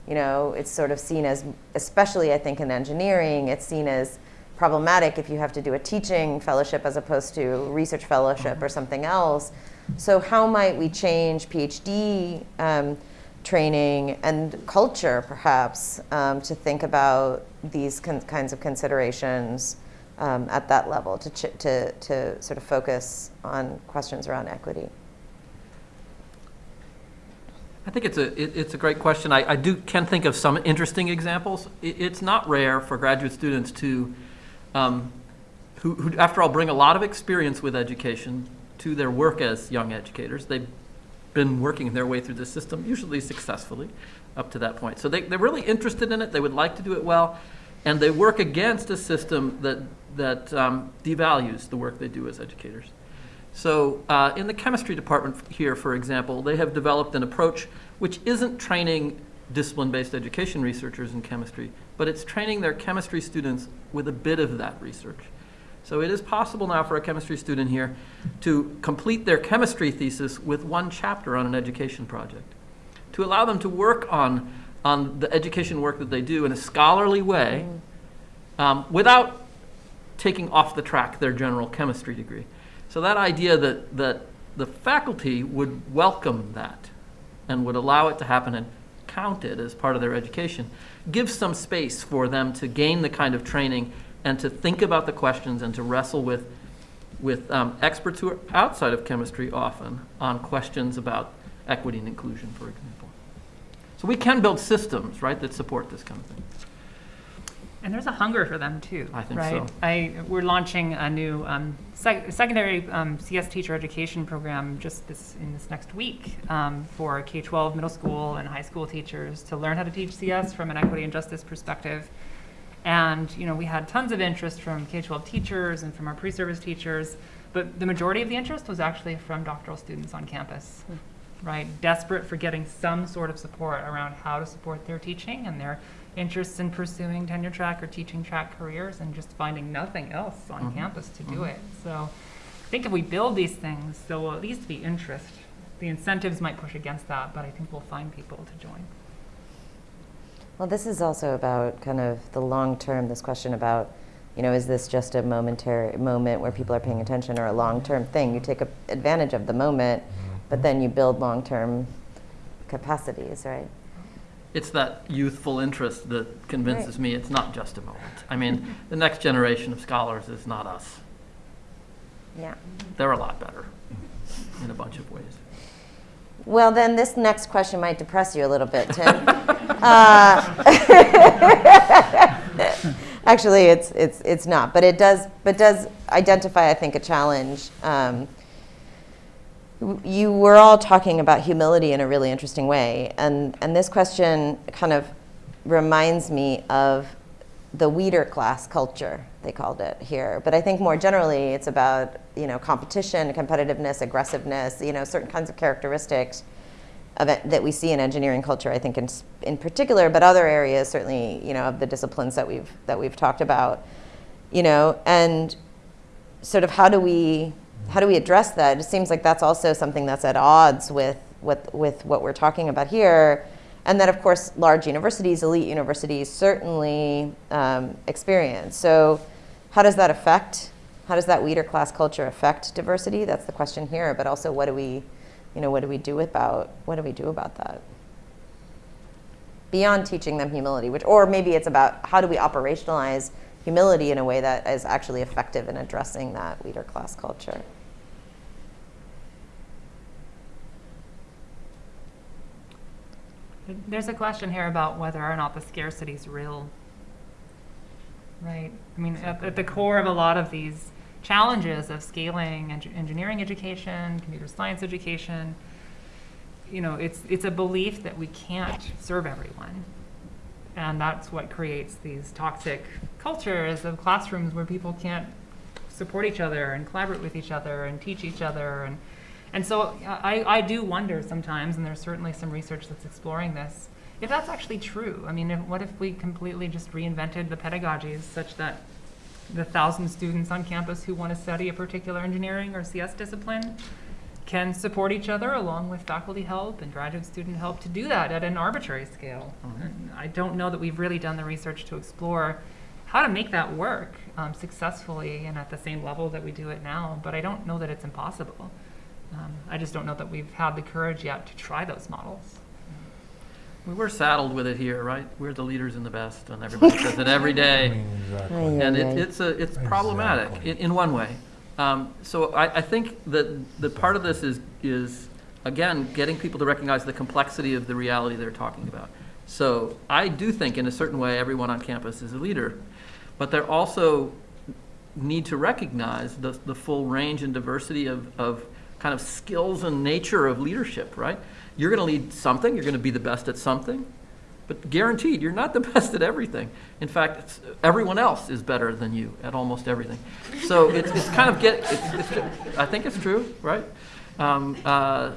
you know, it's sort of seen as, especially I think in engineering, it's seen as problematic if you have to do a teaching fellowship as opposed to research fellowship or something else. So how might we change PhD um, training and culture, perhaps, um, to think about these kinds of considerations um, at that level to, to, to sort of focus on questions around equity? I think it's a, it, it's a great question. I, I do can think of some interesting examples. It, it's not rare for graduate students to, um, who, who, after all, bring a lot of experience with education to their work as young educators. They've been working their way through the system, usually successfully, up to that point. So they, they're really interested in it. They would like to do it well, and they work against a system that that um, devalues the work they do as educators. So uh, in the chemistry department here, for example, they have developed an approach which isn't training discipline-based education researchers in chemistry, but it's training their chemistry students with a bit of that research. So it is possible now for a chemistry student here to complete their chemistry thesis with one chapter on an education project, to allow them to work on, on the education work that they do in a scholarly way um, without taking off the track their general chemistry degree. So that idea that, that the faculty would welcome that and would allow it to happen and count it as part of their education gives some space for them to gain the kind of training and to think about the questions and to wrestle with, with um, experts who are outside of chemistry often on questions about equity and inclusion, for example. So we can build systems, right, that support this kind of thing. And there's a hunger for them too, I think right? so. I, we're launching a new um, sec- secondary um, CS teacher education program just this in this next week um, for K-12 middle school and high school teachers to learn how to teach CS from an equity and justice perspective. And you know, we had tons of interest from K-12 teachers and from our pre-service teachers, but the majority of the interest was actually from doctoral students on campus, right? Desperate for getting some sort of support around how to support their teaching and their interests in pursuing tenure track or teaching track careers and just finding nothing else on Mhm. campus to do Mhm. it. So I think if we build these things, there will at least be interest. The incentives might push against that, but I think we'll find people to join. Well, this is also about kind of the long term, this question about, you know, is this just a momentary moment where people are paying attention or a long term thing? You take a, advantage of the moment, but then you build long term capacities, right? It's that youthful interest that convinces me it's not just a moment. I mean, the next generation of scholars is not us. Yeah. They're a lot better in a bunch of ways. Well, then this next question might depress you a little bit, Tim. [laughs] uh, [laughs] actually, it's it's it's not, but it does but does identify, I think, a challenge. Um, you were all talking about humility in a really interesting way, and and this question kind of reminds me of the weeder class culture they called it here. But i think more generally it's about you know competition competitiveness aggressiveness you know certain kinds of characteristics of it, that we see in engineering culture i think in, in particular but other areas certainly you know of the disciplines that we've that we've talked about you know. And sort of how do we how do we address that? It seems like that's also something that's at odds with with with what we're talking about here. And that of course large universities elite universities certainly um, experience. So how does that affect how does that weeder class culture affect diversity? That's the question here but also what do we you know what do we do about what do we do about that? Beyond teaching them humility which or maybe it's about how do we operationalize humility in a way that is actually effective in addressing that weeder class culture There's a question here about whether or not the scarcity is real. Right? I mean, at, at the core of a lot of these challenges of scaling eng- engineering education, computer science education, you know, it's, it's a belief that we can't serve everyone. And that's what creates these toxic cultures of classrooms where people can't support each other and collaborate with each other and teach each other. And, and so I, I do wonder sometimes, and there's certainly some research that's exploring this, if that's actually true. I mean, if, what if we completely just reinvented the pedagogies such that the thousand students on campus who want to study a particular engineering or CS discipline can support each other along with faculty help and graduate student help to do that at an arbitrary scale. Mhm. I don't know that we've really done the research to explore how to make that work um, successfully and at the same level that we do it now, but I don't know that it's impossible. Um, I just don't know that we've had the courage yet to try those models. We were saddled with it here, right? We're the leaders and the best, and everybody says it every day. [laughs] Exactly. And it, it's a, it's problematic in, in one way. Um, so I, I think that, that part of this is, is, again, getting people to recognize the complexity of the reality they're talking about. So I do think in a certain way, everyone on campus is a leader, but they're also need to recognize the, the full range and diversity of, of kind of skills and nature of leadership, right? You're going to lead something, you're going to be the best at something, but guaranteed, you're not the [laughs] best at everything. In fact, everyone else is better than you at almost everything. So it's, it's kind of get, it's, it's, I think it's true, right? Um, uh,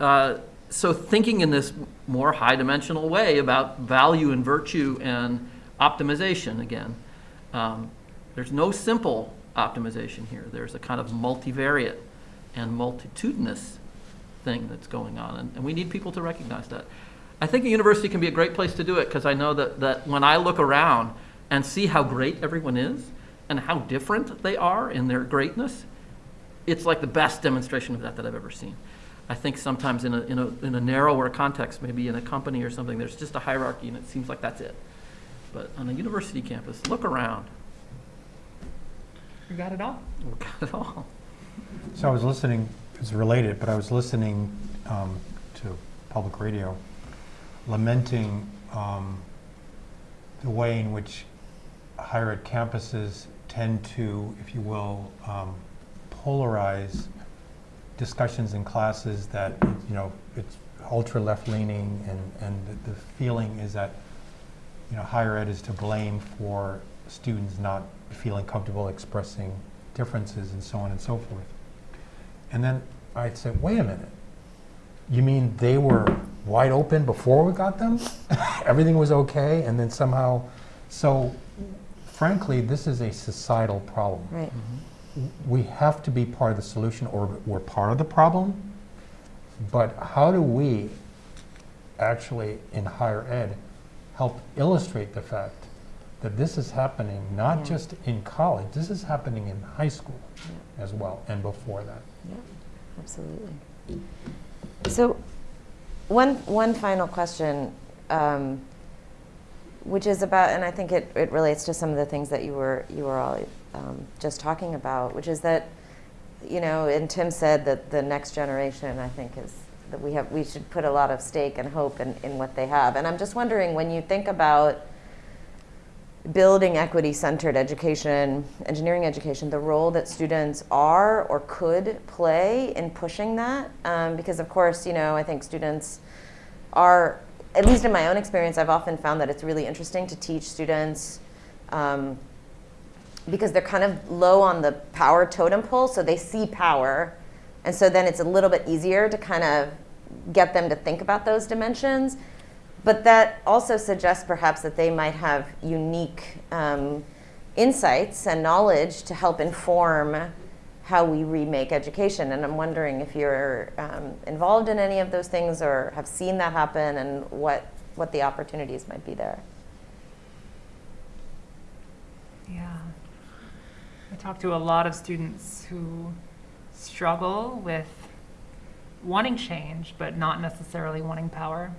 uh, so thinking in this more high dimensional way about value and virtue and optimization again. Um, there's no simple optimization here. There's a kind of multivariate and multitudinous thing that's going on, and, and we need people to recognize that. I think a university can be a great place to do it because I know that, that when I look around and see how great everyone is and how different they are in their greatness, it's like the best demonstration of that that I've ever seen. I think sometimes in a, in a, in a narrower context, maybe in a company or something, there's just a hierarchy and it seems like that's it. But on a university campus, look around. You got it all? [laughs] We've got it all. So I was listening, it's related, but I was listening um, to public radio, lamenting um, the way in which higher ed campuses tend to, if you will, um, polarize discussions in classes that, you know, it's ultra left-leaning and, and the- the feeling is that, you know, higher ed is to blame for students not feeling comfortable expressing differences and so on and so forth. And then I'd say, wait a minute. You mean they were wide open before we got them? [laughs] Everything was okay and then somehow, so frankly, this is a societal problem. Right. Mm-hmm. We have to be part of the solution or we're part of the problem. But how do we actually in higher ed help illustrate the fact that this is happening not Yeah. just in college, this is happening in high school as well and before that. Yeah, absolutely. So, one, one final question, um, which is about, and I think it, it relates to some of the things that you were, you were all um, just talking about, which is that, you know, and Tim said that the next generation, I think, is that we have, we should put a lot of stake and hope in, in what they have. And I'm just wondering, when you think about building equity-centered education, engineering education, the role that students are or could play in pushing that. Um, because of course, you know, I think students are, at least in my own experience, I've often found that it's really interesting to teach students um, because they're kind of low on the power totem pole, so they see power. And so then it's a little bit easier to kind of get them to think about those dimensions. But that also suggests perhaps that they might have unique um, insights and knowledge to help inform how we remake education. And I'm wondering if you're um, involved in any of those things or have seen that happen and what, what the opportunities might be there. Yeah. I talk to a lot of students who struggle with wanting change, but not necessarily wanting power.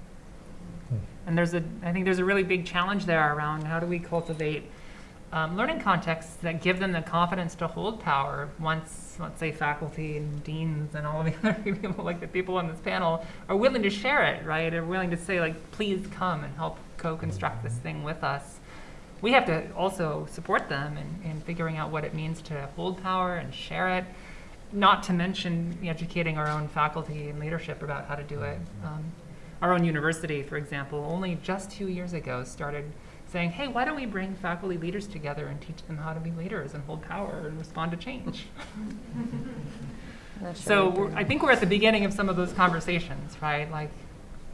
And there's a, I think there's a really big challenge there around how do we cultivate um, learning contexts that give them the confidence to hold power once, let's say, faculty and deans and all of the [laughs] other people, like the people on this panel, are willing to share it, right? Are willing to say, like, please come and help co-construct this thing with us. We have to also support them in, in figuring out what it means to hold power and share it, not to mention educating our own faculty and leadership about how to do it. Um, our own university, for example, only just two years ago started saying, hey, why don't we bring faculty leaders together and teach them how to be leaders and hold power and respond to change? Not sure So we're, I think we're at the beginning of some of those conversations, right? Like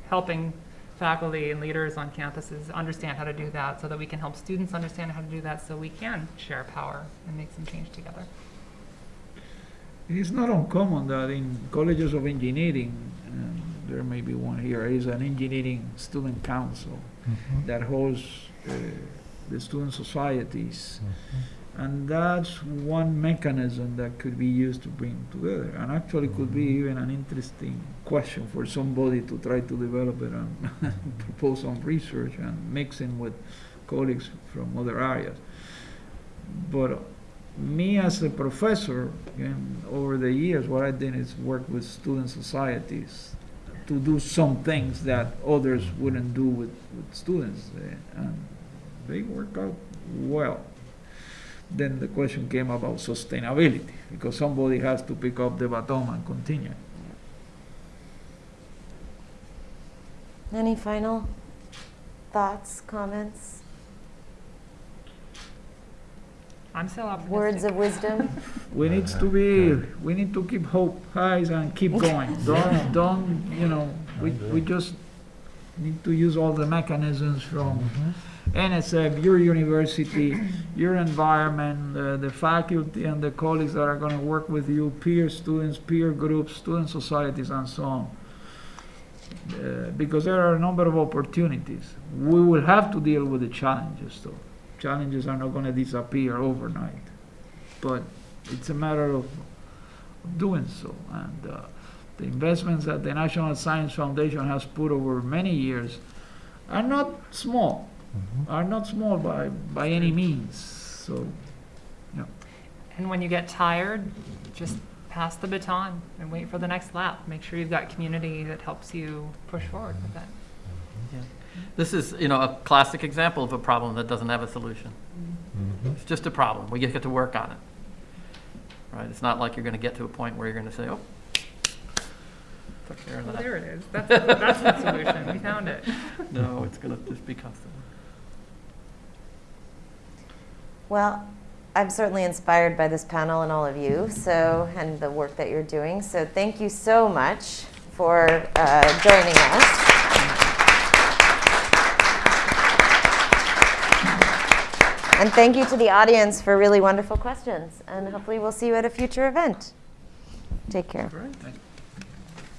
helping faculty and leaders on campuses understand how to do that so that we can help students understand how to do that so we can share power and make some change together. It is not uncommon that in colleges of engineering, and there may be one here, is an engineering student council mm-hmm. that holds uh, the student societies. Mm-hmm. And that's one mechanism that could be used to bring together. And actually could be mm-hmm. even an interesting question for somebody to try to develop it and [laughs] propose some research and mix mixing with colleagues from other areas. But me as a professor, over the years, what I did is work with student societies to do some things that others wouldn't do with, with students, eh, and they work out well. Then the question came about sustainability, because somebody has to pick up the baton and continue. Any final thoughts, comments, I'm still optimistic. words of wisdom? [laughs] We need to be, we need to keep hope high and keep [laughs] going. Don't, don't, you know, we, we just need to use all the mechanisms from NSF, your university, your environment, uh, the faculty and the colleagues that are gonna work with you, peer students, peer groups, student societies, and so on. Uh, Because there are a number of opportunities. We will have to deal with the challenges, though. Challenges are not gonna disappear overnight. But it's a matter of doing so. And uh, the investments that the National Science Foundation has put over many years are not small, are not small by, by any means. So, yeah. And when you get tired, just pass the baton and wait for the next lap. Make sure you've got community that helps you push forward with that. This is, you know, a classic example of a problem that doesn't have a solution. Mhm. just a problem. We get to work on it. Right? It's not like you're going to get to a point where you're going to say, oh, took care of Well, that. there it is. That's, that's the solution. We found it. [laughs] No, it's going to just be constant. Well, I'm certainly inspired by this panel and all of you, so, and the work that you're doing. So thank you so much for uh, joining us. And thank you to the audience for really wonderful questions. And hopefully we'll see you at a future event. Take care. Great.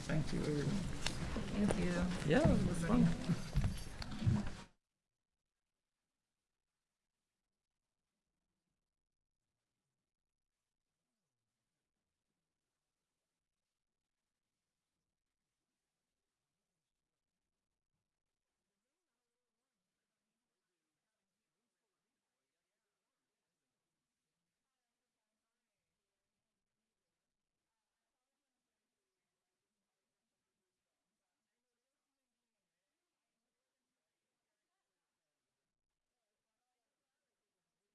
Thank you, everyone. Thank you. Yeah, it was fun.